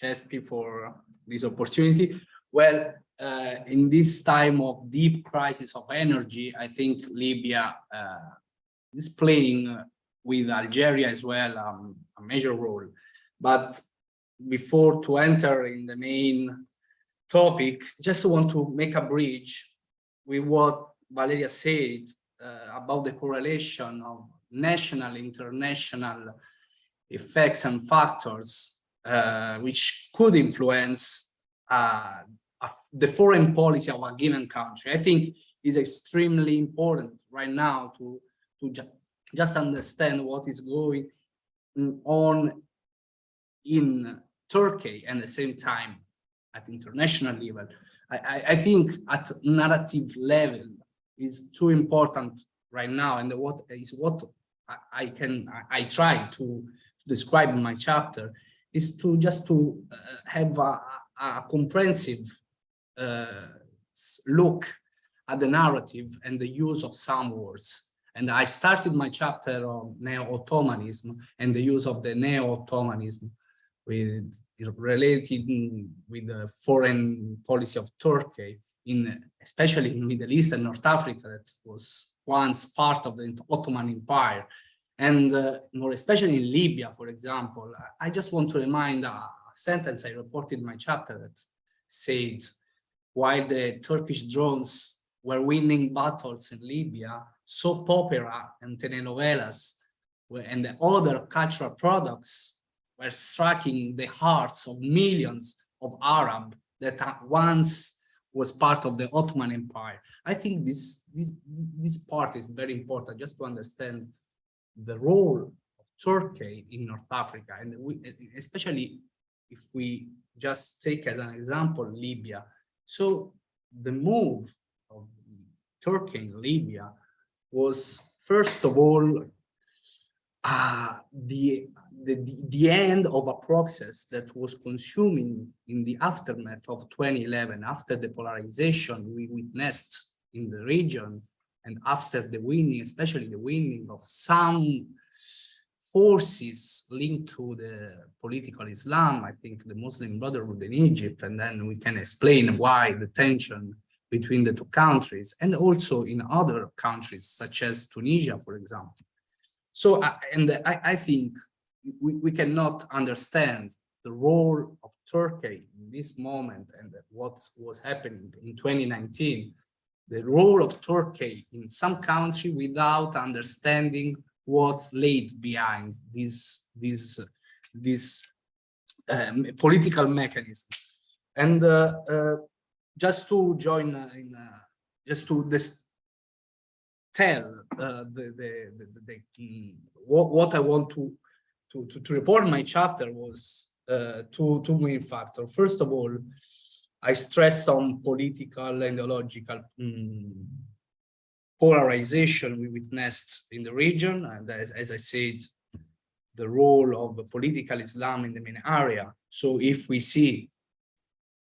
CESPI, for this opportunity. Well, uh, in this time of deep crisis of energy, I think Libya uh, is playing with Algeria as well um, a major role. But before to enter in the main topic, just want to make a bridge with what Valeria said uh, about the correlation of national, international effects and factors uh, which could influence uh, the foreign policy of a given country. I think is extremely important right now to, to ju just understand what is going on in Turkey and at the same time at international level. I, I, think at narrative level is too important right now and what is what I, can I, I try to describe in my chapter is to just to uh, have a, a comprehensive uh, look at the narrative and the use of some words. And I started my chapter on neo-Ottomanism and the use of the neo-Ottomanism with related with the foreign policy of Turkey in especially in Middle East and North Africa that was once part of the Ottoman Empire. And uh, more especially in Libya for example I just want to remind a sentence I reported in my chapter that said while the Turkish drones were winning battles in Libya soap opera and telenovelas and the other cultural products were striking the hearts of millions of Arab that once was part of the Ottoman Empire. I think this, this, this part is very important just to understand the role of Turkey in North Africa, and we, especially if we just take as an example Libya. So the move of Turkey in Libya was first of all uh, the, the, the- end of a process that was consuming in the aftermath of 2011, after the polarization we witnessed in the region, and after the winning, especially the winning of some forces linked to the political Islam, I think the Muslim Brotherhood in Egypt, and then we can explain why the tension between the two countries, and also in other countries, such as Tunisia, for example. So, uh, and I, I think we, we cannot understand the role of Turkey in this moment and what was happening in 2019, the role of Turkey in some country without understanding what's laid behind this, this this um, political mechanism. And uh, uh, just to join uh, in, uh, just to this tell uh, the, the, the, the, mm, what, what I want to, to, to, to report my chapter was uh, two, two main factors. First of all, I stress on political and ideological mm, polarization we witnessed in the region. And as, as I said, the role of political Islam in the main area. So if we see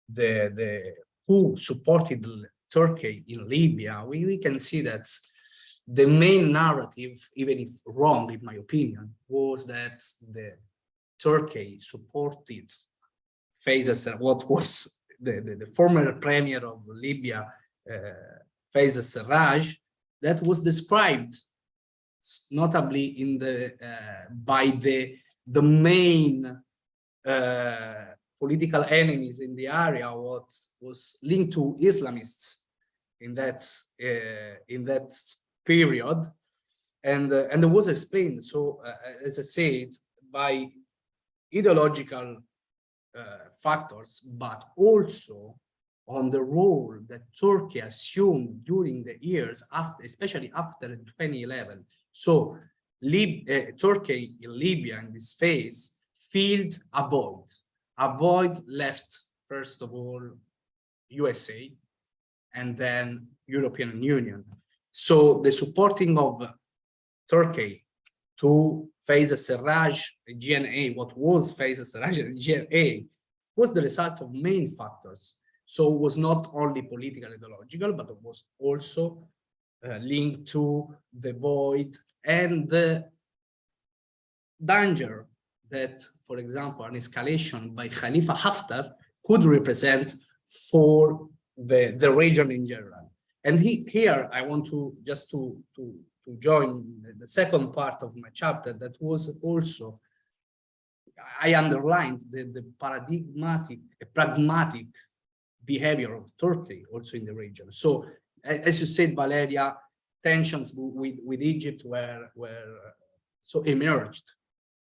the, the who supported Turkey in Libya, we, we can see that the main narrative, even if wrong in my opinion, was that the Turkey supported Faisal, what was the, the, the, former premier of Libya, uh, Faisal Sarraj, that was described notably in the uh, by the the main uh, political enemies in the area what was linked to Islamists in that uh, in that period and uh, and was explained so uh, as I said by ideological uh, factors but also on the role that Turkey assumed during the years after especially after 2011 so Lib uh, Turkey in Libya in this phase filled a void. A void left, first of all, USA and then European Union. So the supporting of Turkey to Faisal Sarraj GNA, what was Faisal Sarraj GNA, was the result of main factors. So it was not only political ideological, but it was also uh, linked to the void and the danger that, for example, an escalation by Khalifa Haftar could represent for the, the region in general. And he, here I want to just to, to, to join the second part of my chapter that was also, I underlined the, the paradigmatic, pragmatic behavior of Turkey also in the region. So as you said, Valeria, tensions with, with Egypt were, were so emerged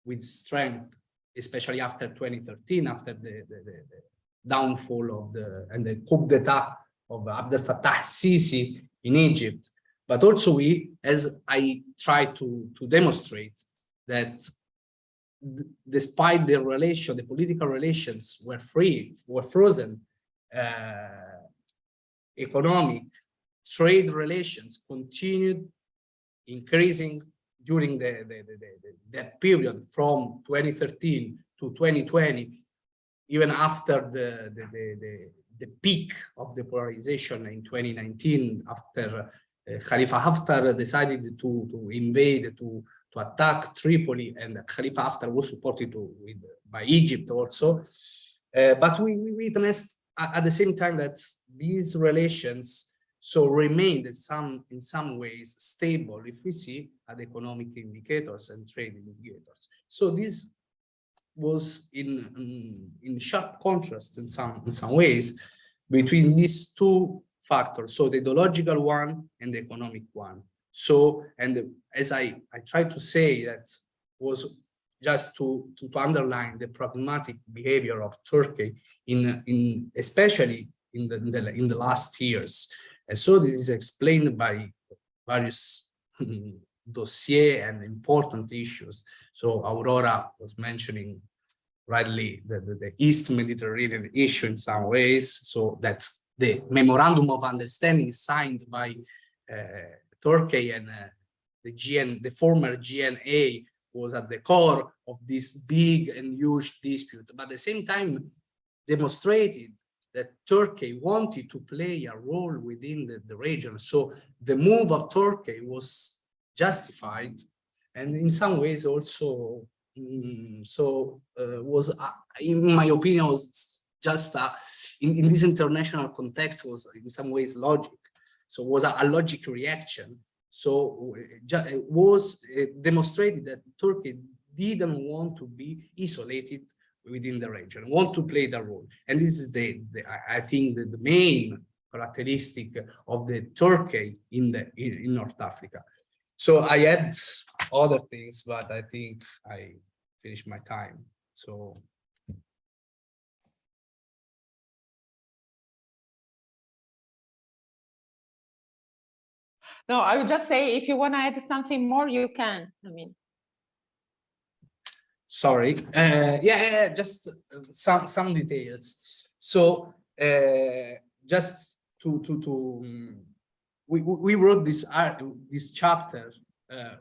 with strength, especially after 2013, after the, the, the, the downfall of the and the coup d'etat of Abdel Fattah Sisi in Egypt. But also we, as I try to, to demonstrate, that despite the relation, the political relations were free, were frozen, uh, economic trade relations continued increasing during the, the, the, the, that period from 2013 to 2020, even after the, the, the, the, peak of the polarization in 2019, after uh, Khalifa Haftar decided to, to invade, to, to attack Tripoli, and Khalifa Haftar was supported to, with, by Egypt also. Uh, but we, we witnessed at, the same time that these relations so remained in some in some ways stable if we see at economic indicators and trade indicators. So this was in in, in sharp contrast in some in some ways between these two factors, so the ideological one and the economic one. So and as I I try to say that was just to, to, to underline the pragmatic behavior of Turkey in in especially in the, in the in the last years and so this is explained by various (laughs) dossier and important issues. So Aurora was mentioning rightly the, the, the, East Mediterranean issue in some ways, so that the memorandum of understanding signed by uh, Turkey and uh, the GN, the former GNA was at the core of this big and huge dispute, but at the same time demonstrated that Turkey wanted to play a role within the, the region. So the move of Turkey was justified and in some ways also mm, so uh, was uh, in my opinion was just uh, in, in this international context was in some ways logic so was a, a logic reaction so uh, it was uh, demonstrated that turkey didn't want to be isolated within the region, want to play the role. And this is the, the I think, the, the, main characteristic of the Turkey in the in, in, North Africa. So I had other things, but I think I finished my time. So No, I would just say if you want to add something more, you can. I mean, sorry uh, yeah, yeah just some some details so uh, just to to to um, we we wrote this art this chapter uh,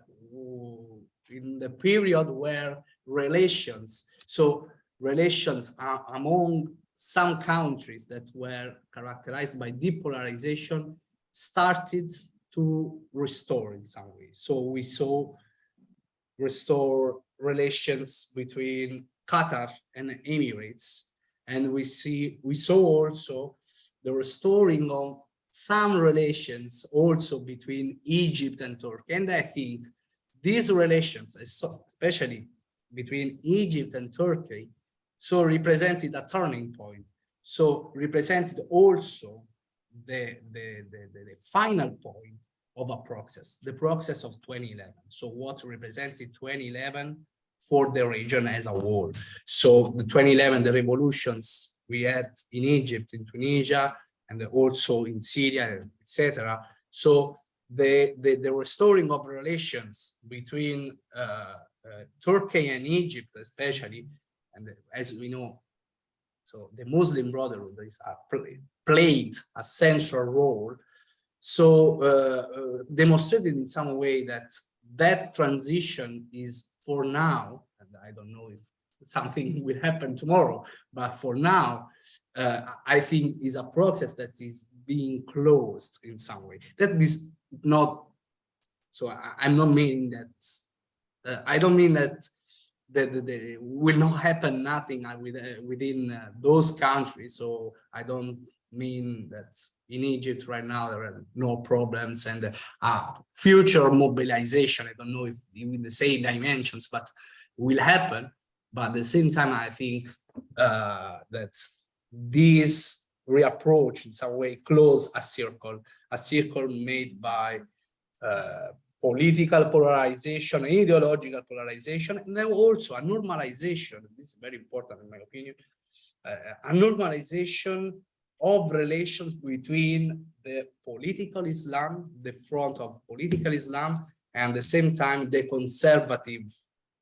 in the period where relations so relations are among some countries that were characterized by depolarization started to restore in some way so we saw restore relations between Qatar and Emirates. And we see, we saw also the restoring of some relations also between Egypt and Turkey. And I think these relations, especially between Egypt and Turkey, so represented a turning point. So represented also the, the, the, the, final point of a process, the process of 2011. So what represented 2011 for the region as a whole. So the 2011, the revolutions we had in Egypt, in Tunisia, and also in Syria, etc. So the, the, the, restoring of relations between uh, uh, Turkey and Egypt, especially, and as we know, so the Muslim Brotherhood is a, played a central role so uh, uh, demonstrated in some way that that transition is for now, and I don't know if something (laughs) will happen tomorrow, but for now, uh, I think is a process that is being closed in some way. That is not, so I, am not meaning that, uh, I don't mean that that, will not happen nothing uh, within uh, those countries. So I don't mean that in Egypt right now there are no problems and uh, future mobilization, I don't know if in the same dimensions, but will happen. But at the same time, I think uh, that this reapproach in some way close a circle, a circle made by uh, political polarization, ideological polarization, and then also a normalization, this is very important in my opinion, uh, a normalization of relations between the political Islam, the front of political Islam, and at the same time the conservative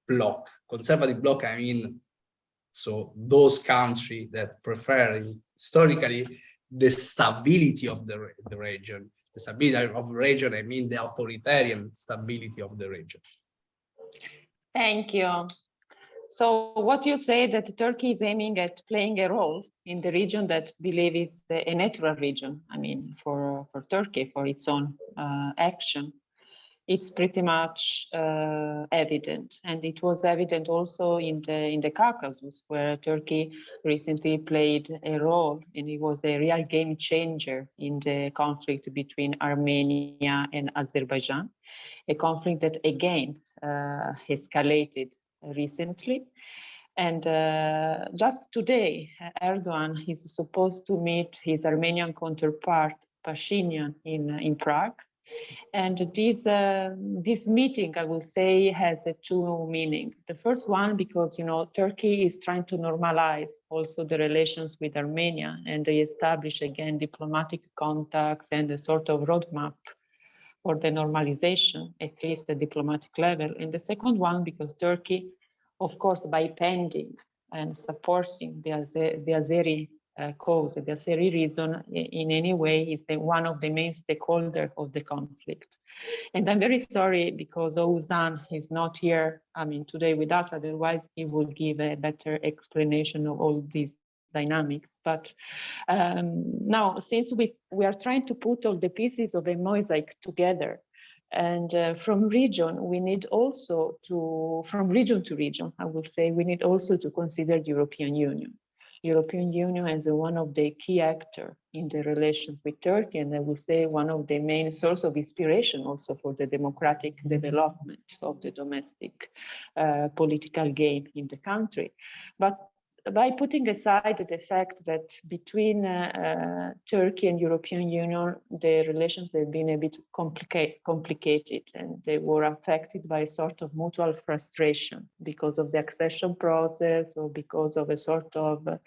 bloc. Conservative bloc, I mean, so those countries that prefer historically the stability of the, the region. The stability of the region, I mean the authoritarian stability of the region. Thank you. So what you say that Turkey is aiming at playing a role in the region that believe it's a natural region, I mean, for, for Turkey, for its own uh, action, it's pretty much uh, evident. And it was evident also in the, in the Caucasus, where Turkey recently played a role, and it was a real game changer in the conflict between Armenia and Azerbaijan, a conflict that again uh, escalated recently. And uh, just today, Erdogan is supposed to meet his Armenian counterpart, Pashinyan, in, in Prague. And this, uh, this meeting, I will say, has a two meaning. The first one, because, you know, Turkey is trying to normalize also the relations with Armenia and they establish again diplomatic contacts and a sort of roadmap for the normalization, at least the diplomatic level. And the second one, because Turkey, of course, by pending and supporting the, Azer the Azeri uh, cause, the Azeri reason in any way is the, one of the main stakeholders of the conflict. And I'm very sorry because Oğuzhan is not here, I mean, today with us, otherwise he would give a better explanation of all these dynamics. But um, now, since we, we are trying to put all the pieces of a mosaic together, and uh, from region, we need also to, from region to region, I will say, we need also to consider the European Union. European Union as one of the key actor in the relations with Turkey, and I would say one of the main source of inspiration also for the democratic development of the domestic uh, political game in the country. But by putting aside the fact that between uh, uh, Turkey and European Union, the relations have been a bit complicate, complicated and they were affected by a sort of mutual frustration because of the accession process or because of a sort of, uh,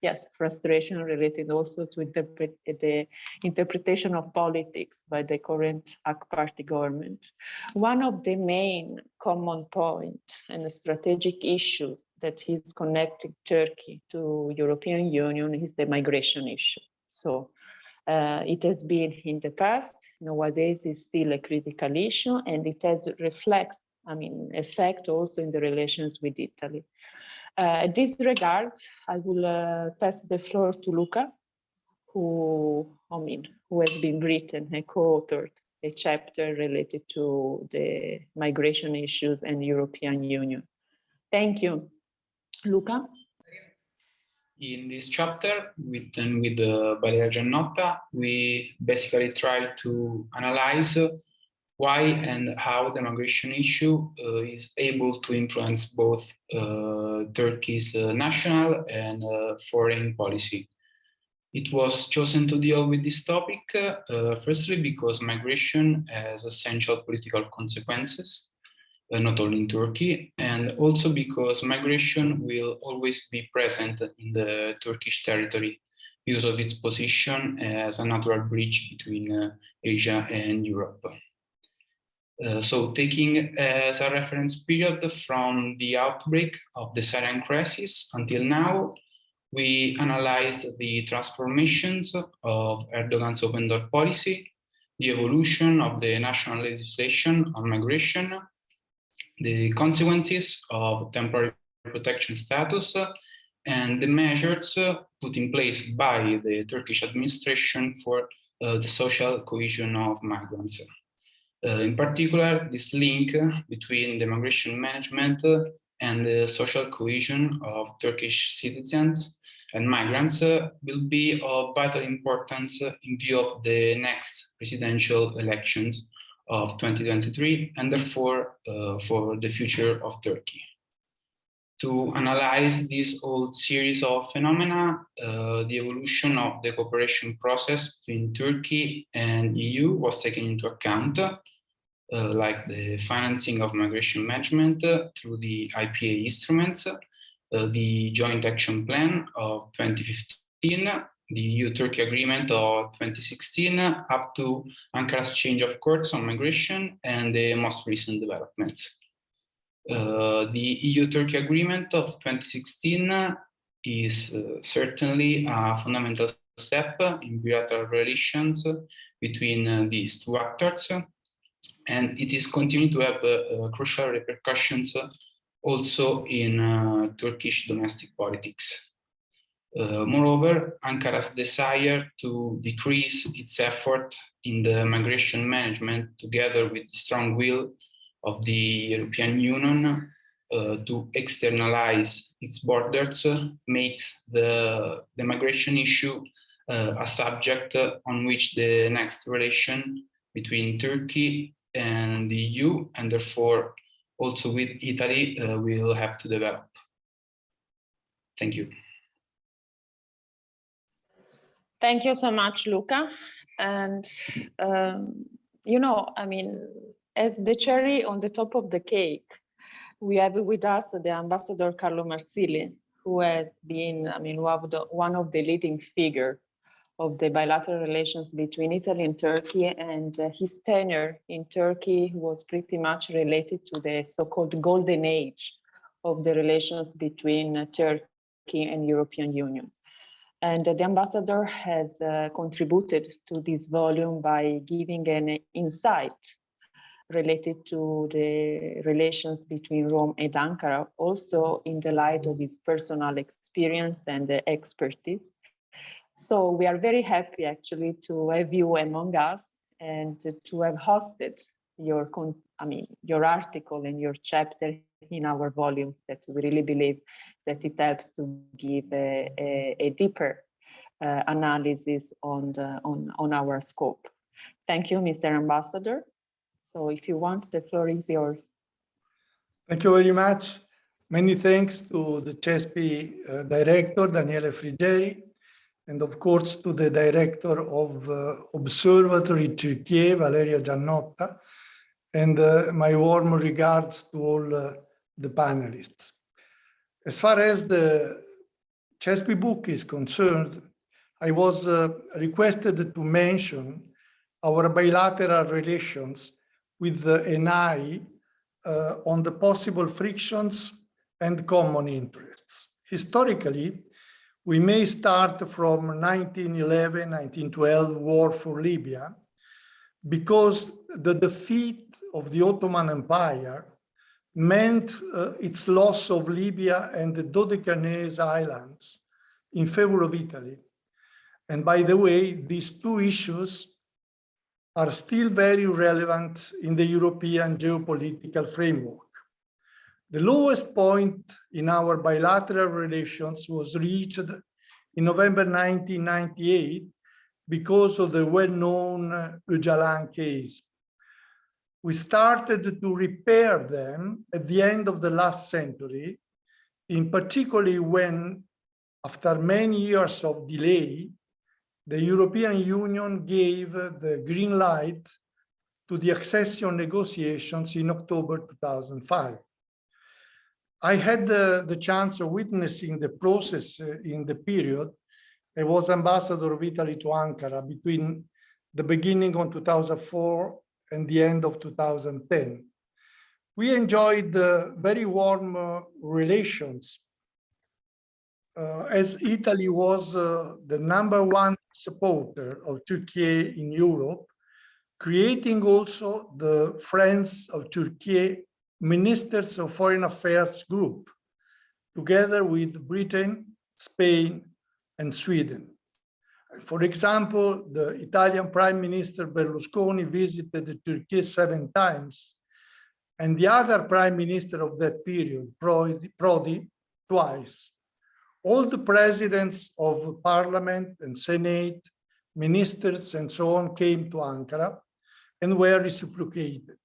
yes, frustration related also to interpret the interpretation of politics by the current AK party government. One of the main common point and strategic issues that is connecting Turkey to European Union is the migration issue. So uh, it has been in the past, nowadays is still a critical issue and it has reflects, I mean, effect also in the relations with Italy. Uh, in this regard, I will uh, pass the floor to Luca, who, I mean, who has been written and co-authored a chapter related to the migration issues and European Union. Thank you. Luca? In this chapter, written with uh, Valeria Giannotta, we basically try to analyze why and how the migration issue uh, is able to influence both uh, Turkey's uh, national and uh, foreign policy. It was chosen to deal with this topic, uh, firstly because migration has essential political consequences, uh, not only in Turkey, and also because migration will always be present in the Turkish territory because of its position as a natural bridge between uh, Asia and Europe. Uh, so taking as a reference period from the outbreak of the Syrian crisis until now, we analyzed the transformations of Erdogan's open door policy, the evolution of the national legislation on migration, the consequences of temporary protection status, and the measures put in place by the Turkish administration for uh, the social cohesion of migrants. Uh, in particular, this link between the migration management and the social cohesion of Turkish citizens and migrants will be of vital importance in view of the next presidential elections of 2023 and therefore uh, for the future of Turkey. To analyze this whole series of phenomena, uh, the evolution of the cooperation process between Turkey and EU was taken into account uh, like the financing of migration management uh, through the IPA instruments, uh, the Joint Action Plan of 2015, the EU-Turkey Agreement of 2016, up to Ankara's change of course on migration and the most recent developments. Uh, the EU-Turkey Agreement of 2016 is uh, certainly a fundamental step in bilateral relations between uh, these two actors and it is continuing to have uh, uh, crucial repercussions uh, also in Turkish domestic politics. moreover, Ankara's desire to decrease its effort in the migration management together with the strong will of the European Union uh, to externalize its borders uh, makes the, the migration issue uh, a subject on which the next relation between Turkey and the EU, and therefore also with Italy, uh, will have to develop. Thank you. Thank you so much, Luca. And, um, you know, I mean, as the cherry on the top of the cake, we have with us the ambassador Carlo Marsili, who has been, I mean, one of the, one of the leading figure of the bilateral relations between Italy and Turkey and uh, his tenure in Turkey was pretty much related to the so-called golden age of the relations between uh, Turkey and European Union. And uh, the ambassador has uh, contributed to this volume by giving an insight related to the relations between Rome and Ankara, also in the light of his personal experience and expertise. So we are very happy actually to have you among us and to have hosted your, I mean, your article and your chapter in our volume that we really believe that it helps to give a, a, a deeper uh, analysis on, the, on, on our scope. Thank you, Mr. Ambassador. So if you want, the floor is yours. Thank you very much. Many thanks to the CESPI uh, director, Daniele Frigeri, and of course to the director of uh, Observatory Turkey, Valeria Giannotta, and uh, my warm regards to all uh, the panelists. As far as the CESPI book is concerned, I was uh, requested to mention our bilateral relations with the ENI uh, on the possible frictions and common interests. Historically, we may start from 1911, 1912 war for Libya, because the defeat of the Ottoman Empire meant uh, its loss of Libya and the Dodecanese Islands in favor of Italy. And by the way, these two issues are still very relevant in the European geopolitical framework. The lowest point in our bilateral relations was reached in November 1998 because of the well-known Öcalan case. We started to repair them at the end of the last century, in particularly when, after many years of delay, the European Union gave the green light to the accession negotiations in October 2005. I had the, the chance of witnessing the process uh, in the period. I was ambassador of Italy to Ankara between the beginning of 2004 and the end of 2010. We enjoyed uh, very warm uh, relations uh, as Italy was uh, the number one supporter of Turkey in Europe, creating also the Friends of Turkey Ministers of Foreign Affairs group, together with Britain, Spain, and Sweden. For example, the Italian Prime Minister Berlusconi visited Turkey seven times, and the other Prime Minister of that period, Prodi, Prodi twice all the presidents of parliament and senate, ministers and so on came to Ankara and were reciprocated.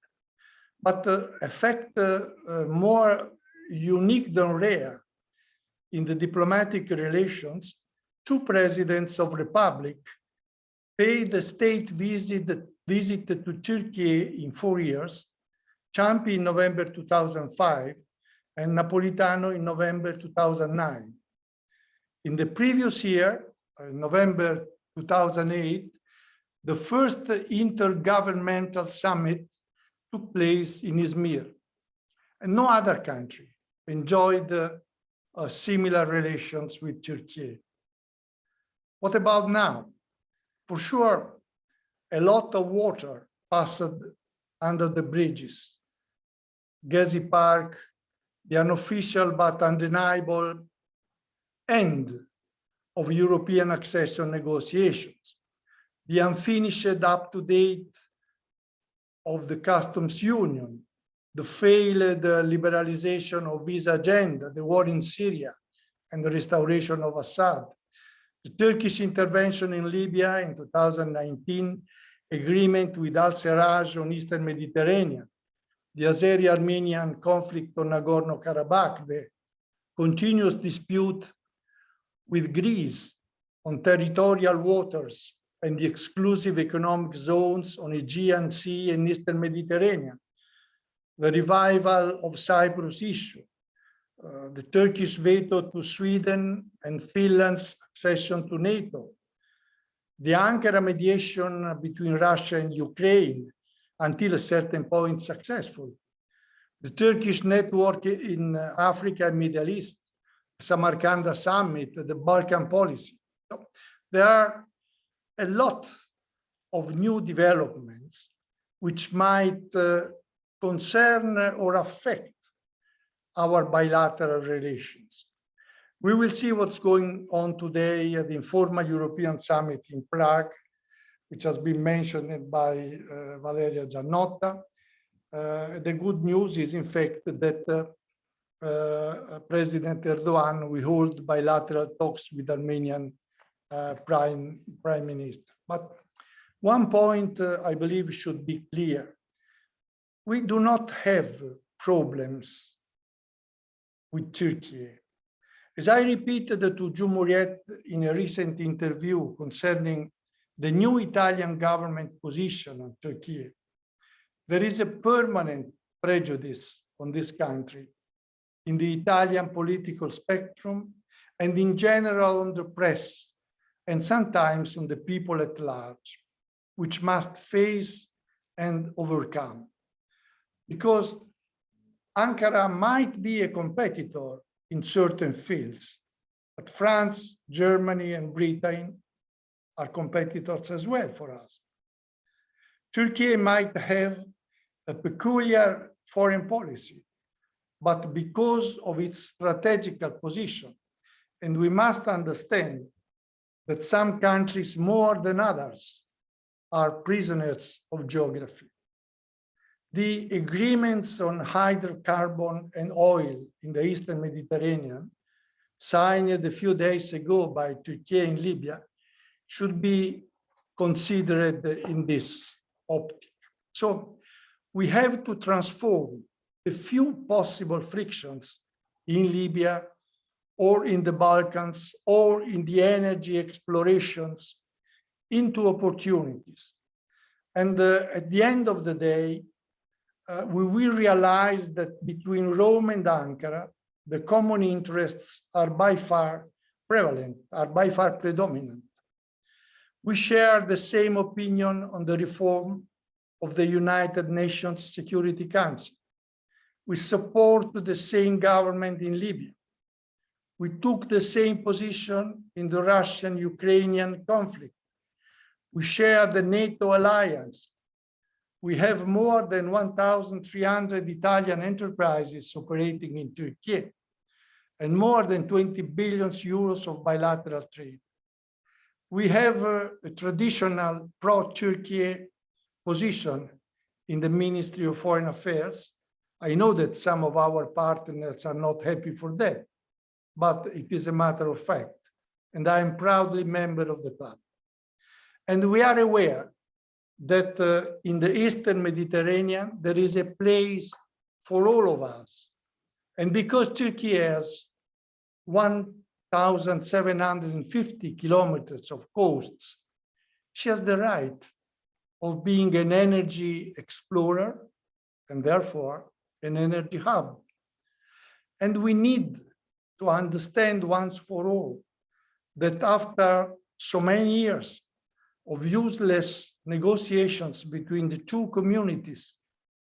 But effect uh, uh, more unique than rare in the diplomatic relations, two presidents of republic paid a state visit, visit to Turkey in four years, Ciampi in November 2005 and Napolitano in November 2009. In the previous year, uh, November 2008, the first intergovernmental summit took place in Izmir. And no other country enjoyed uh, uh, similar relations with Turkey. What about now? For sure, a lot of water passed under the bridges. Gezi Park, the unofficial but undeniable end of European accession negotiations, the unfinished up-to-date of the customs union, the failed uh, liberalization of visa agenda, the war in Syria, and the restoration of Assad, the Turkish intervention in Libya in 2019, agreement with al-Serraj on Eastern Mediterranean, the Azeri-Armenian conflict on Nagorno-Karabakh, the continuous dispute with Greece on territorial waters and the exclusive economic zones on the Aegean Sea and Eastern Mediterranean, the revival of Cyprus issue, uh, the Turkish veto to Sweden and Finland's accession to NATO, the Ankara mediation between Russia and Ukraine until a certain point successful, the Turkish network in Africa and Middle East, Samarkand summit, the Balkan policy. So there are a lot of new developments which might uh, concern or affect our bilateral relations. We will see what's going on today at the informal European summit in Prague, which has been mentioned by uh, Valeria Giannotta. Uh, the good news is, in fact, that uh, uh, President Erdogan will hold bilateral talks with Armenian prime, prime minister. But one point uh, I believe should be clear. We do not have problems with Turkey. As I repeated to Cumhuriyet in a recent interview concerning the new Italian government position on Turkey, there is a permanent prejudice on this country in the Italian political spectrum and in general on the press and sometimes on the people at large, which must face and overcome. Because Ankara might be a competitor in certain fields, but France, Germany, and Britain are competitors as well for us. Turkey might have a peculiar foreign policy, but because of its strategical position, and we must understand that some countries more than others are prisoners of geography. The agreements on hydrocarbon and oil in the Eastern Mediterranean, signed a few days ago by Turkey and Libya, should be considered in this optic. So we have to transform the few possible frictions in Libya or in the Balkans or in the energy explorations into opportunities. And uh, at the end of the day, uh, we will realize that between Rome and Ankara, the common interests are by far prevalent, are by far predominant. We share the same opinion on the reform of the United Nations Security Council. We support the same government in Libya. We took the same position in the Russian-Ukrainian conflict. We share the NATO alliance we have more than 1,300 Italian enterprises operating in Turkey and more than 20 billion euros of bilateral trade. We have a, a traditional pro-Turkey position in the Ministry of Foreign Affairs. I know that some of our partners are not happy for that, but it is a matter of fact. And I am proudly member of the club. And we are aware that uh, in the Eastern Mediterranean, there is a place for all of us. And because Turkey has 1,750 kilometers of coasts, she has the right of being an energy explorer and therefore an energy hub. And we need to understand once for all that after so many years of useless negotiations between the two communities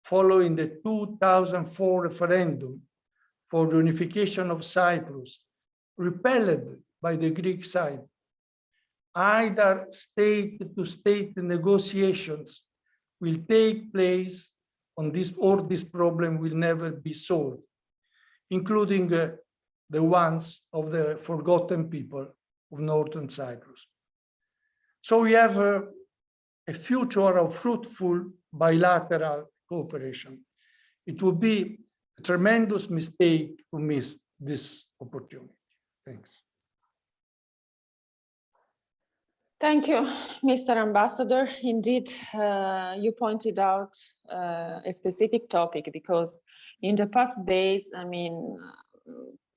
following the 2004 referendum for the unification of Cyprus, repelled by the Greek side. Either state-to-state -state negotiations will take place on this or this problem will never be solved, including uh, the ones of the forgotten people of Northern Cyprus. So we have a, future of fruitful bilateral cooperation. It would be a tremendous mistake to miss this opportunity. Thanks. Thank you, Mr. Ambassador. Indeed, uh, you pointed out uh, a specific topic because in the past days, I mean,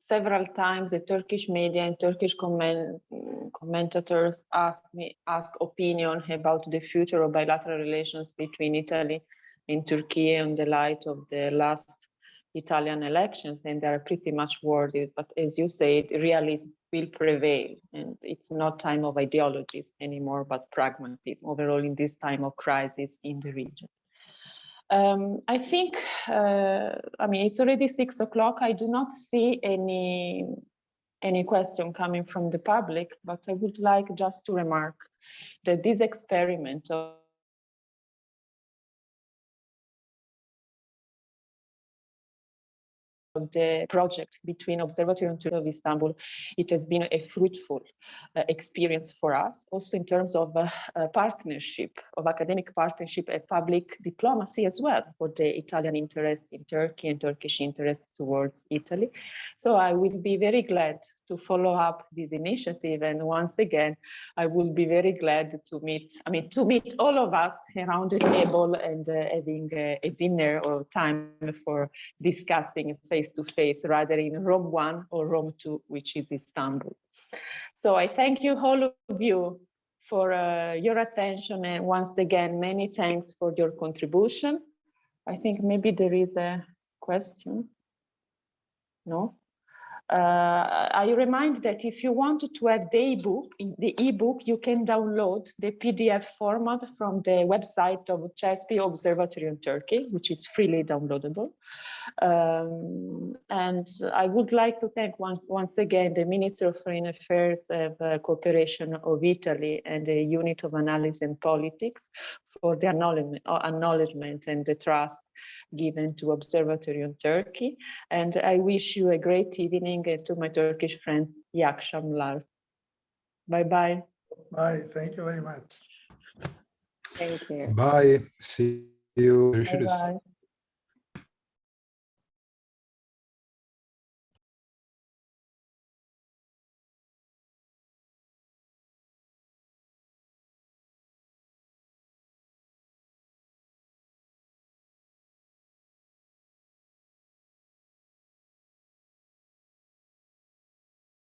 several times the Turkish media and Turkish comment, mm, commentators asked me ask opinion about the future of bilateral relations between Italy and Turkey in the light of the last Italian elections, and they are pretty much worried. But as you said, realism will prevail, and it's not time of ideologies anymore, but pragmatism overall in this time of crisis in the region. Um, I think, uh, I mean, it's already six o'clock. I do not see any any question coming from the public, but I would like just to remark that this experiment of the project between Observatory and of Istanbul, it has been a fruitful uh, experience for us, also in terms of uh, partnership, of academic partnership and public diplomacy as well for the Italian interest in Turkey and Turkish interest towards Italy. So I will be very glad to follow up this initiative. And once again, I will be very glad to meet, I mean, to meet all of us around the table and uh, having a, a dinner or time for discussing face to face rather in Rome 1 or Rome 2, which is Istanbul. So I thank you all of you for uh, your attention and once again, many thanks for your contribution. I think maybe there is a question. No? Uh, I remind that if you want to have the ebook, the ebook, you can download the PDF format from the website of CESPI Observatory in Turkey, which is freely downloadable. Um, and I would like to thank one, once again the Minister of Foreign Affairs of uh, Cooperation of Italy and the Unit of Analysis and Politics for the acknowledgement, uh, acknowledgement and the trust given to Observatory on Turkey. And I wish you a great evening and to my Turkish friend, Yakshamlar. Bye-bye. Bye. Thank you very much. Thank you. Bye. See you. Görüşürüz. Bye-bye.